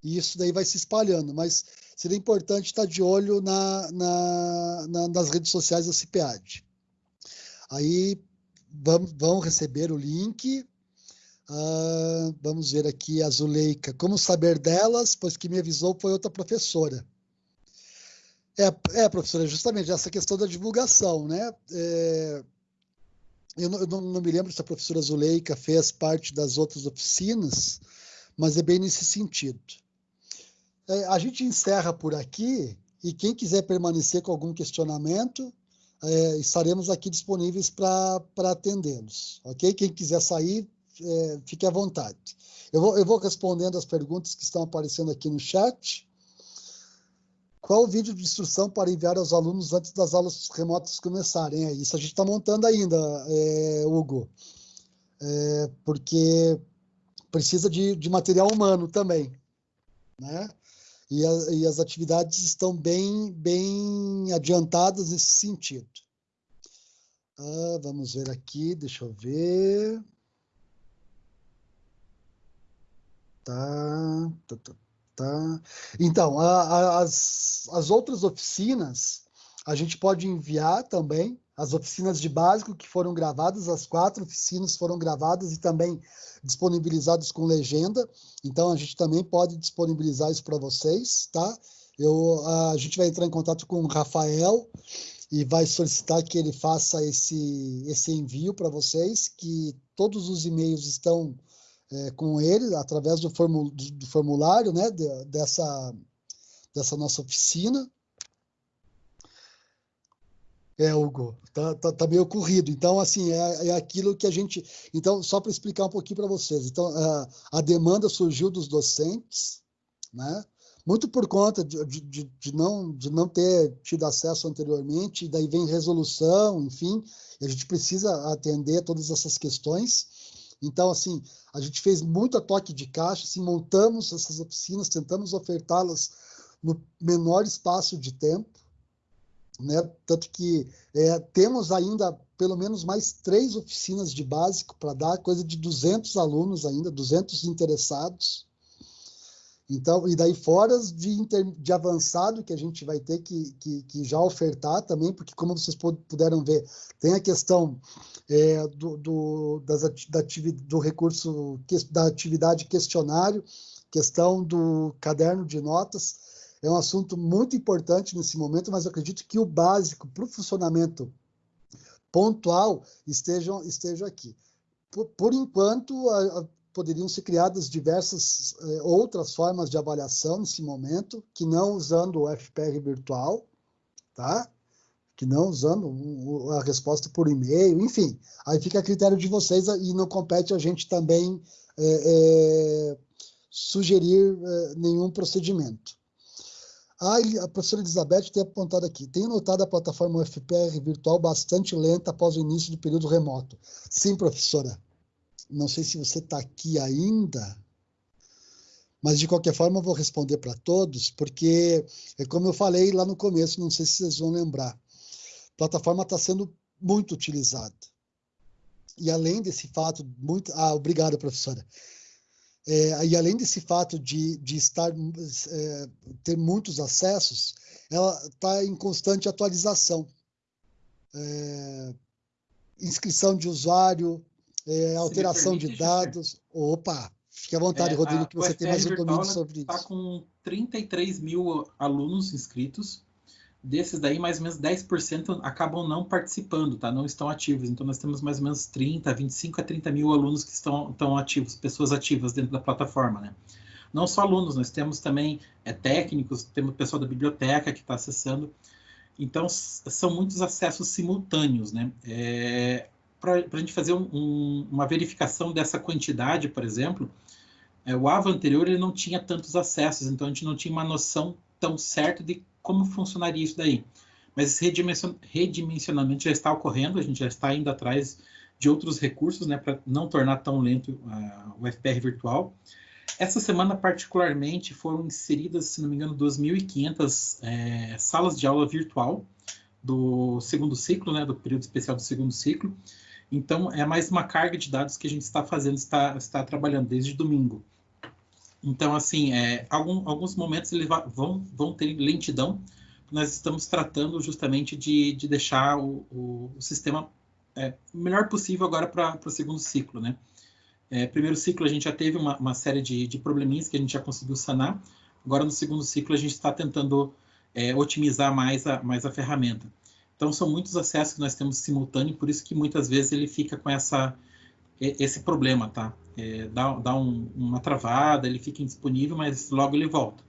Speaker 1: e isso daí vai se espalhando, mas seria importante estar de olho na, na, na nas redes sociais da CIPAD. Aí vão, vão receber o link, uh, vamos ver aqui a Zuleika, como saber delas, pois que me avisou foi outra professora. É, é professora, justamente essa questão da divulgação, né? É, eu não, eu não, me lembro se a professora Zuleika fez parte das outras oficinas, mas é bem nesse sentido. É, a gente encerra por aqui e quem quiser permanecer com algum questionamento, é, estaremos aqui disponíveis para atendê-los, ok? Quem quiser sair, é, fique à vontade. Eu vou, eu vou respondendo as perguntas que estão aparecendo aqui no chat. Qual o vídeo de instrução para enviar aos alunos antes das aulas remotas começarem? É isso a gente está montando ainda, é, Hugo, é, porque precisa de, de, material humano também, né? E, a, e, as atividades estão bem, bem adiantadas nesse sentido. Ah, vamos ver aqui, deixa eu ver. Tá, tá, tá. Tá? Então, a, a, as, as outras oficinas, a gente pode enviar também, as oficinas de básico que foram gravadas, as quatro oficinas foram gravadas e também disponibilizadas com legenda, então a gente também pode disponibilizar isso para vocês, tá? Eu, a gente vai entrar em contato com o Rafael e vai solicitar que ele faça esse, esse envio para vocês, que todos os e-mails estão é, com ele através do, formulário né, de, dessa, dessa nossa oficina. É, Hugo, tá, tá, tá, meio corrido. Então, assim, é, é aquilo que a gente. Então, só para explicar um pouquinho para vocês. Então, a, a, demanda surgiu dos docentes, né? Muito por conta de, de, de, não, de não ter tido acesso anteriormente, daí vem resolução, enfim, a gente precisa atender todas essas questões. Então, assim, a gente fez muito a toque de caixa, assim, montamos essas oficinas, tentamos ofertá-las no menor espaço de tempo, né? Tanto que é, temos ainda pelo menos mais três oficinas de básico para dar, coisa de 200 alunos ainda, 200 interessados. Então, e daí fora de, inter, de avançado que a gente vai ter que, que, que, já ofertar também, porque como vocês puderam ver, tem a questão é, do, do, das, da do recurso, da atividade questionário, questão do caderno de notas, é um assunto muito importante nesse momento, mas acredito que o básico para o funcionamento pontual estejam, estejam aqui. Por, por enquanto, a, a, poderiam ser criadas diversas eh, outras formas de avaliação nesse momento, que não usando o FPR virtual, tá? Que não usando a resposta por e-mail, enfim. Aí fica a critério de vocês e não compete a gente também é, é, sugerir é, nenhum procedimento. Ah, a professora Elizabeth tem apontado aqui. Tenho notado a plataforma FPR virtual bastante lenta após o início do período remoto. Sim, professora. Não sei se você está aqui ainda, mas de qualquer forma eu vou responder para todos, porque é como eu falei lá no começo, não sei se vocês vão lembrar. A plataforma está sendo muito utilizada. E além desse fato, muito. Ah, obrigado, professora. É, e além desse fato de, de estar é, ter muitos acessos, ela está em constante atualização. É, inscrição de usuário, é, alteração permite, de dados. Opa, fique à vontade, é, Rodrigo, que você tem mais um domínio sobre
Speaker 2: tá
Speaker 1: isso.
Speaker 2: Está com 33 mil alunos inscritos. Desses daí, mais ou menos 10% acabam não participando, tá? Não estão ativos. Então, nós temos mais ou menos 30, 25 a 30 mil alunos que estão, estão ativos, pessoas ativas dentro da plataforma, né? Não só alunos, nós temos também é, técnicos, temos pessoal da biblioteca que está acessando. Então, são muitos acessos simultâneos, né? É, Para a gente fazer um, um, uma verificação dessa quantidade, por exemplo, é, o AVA anterior ele não tinha tantos acessos, então a gente não tinha uma noção tão certa de como funcionaria isso daí. Mas esse redimensionamento já está ocorrendo, a gente já está indo atrás de outros recursos, né, para não tornar tão lento uh, o FPR virtual. Essa semana, particularmente, foram inseridas, se não me engano, 2.500 é, salas de aula virtual do segundo ciclo, né, do período especial do segundo ciclo. Então, é mais uma carga de dados que a gente está fazendo, está, está trabalhando desde domingo. Então, assim, é, algum, alguns momentos eles vão, vão ter lentidão. Nós estamos tratando justamente de, de deixar o, o, o sistema é, melhor possível agora para o segundo ciclo, né? É, primeiro ciclo a gente já teve uma, uma série de, de, probleminhas que a gente já conseguiu sanar. Agora no segundo ciclo a gente está tentando é, otimizar mais a, mais a ferramenta. Então são muitos acessos que nós temos simultâneo, por isso que muitas vezes ele fica com essa esse problema, tá? É, dá dá um, uma travada, ele fica indisponível, mas logo ele volta.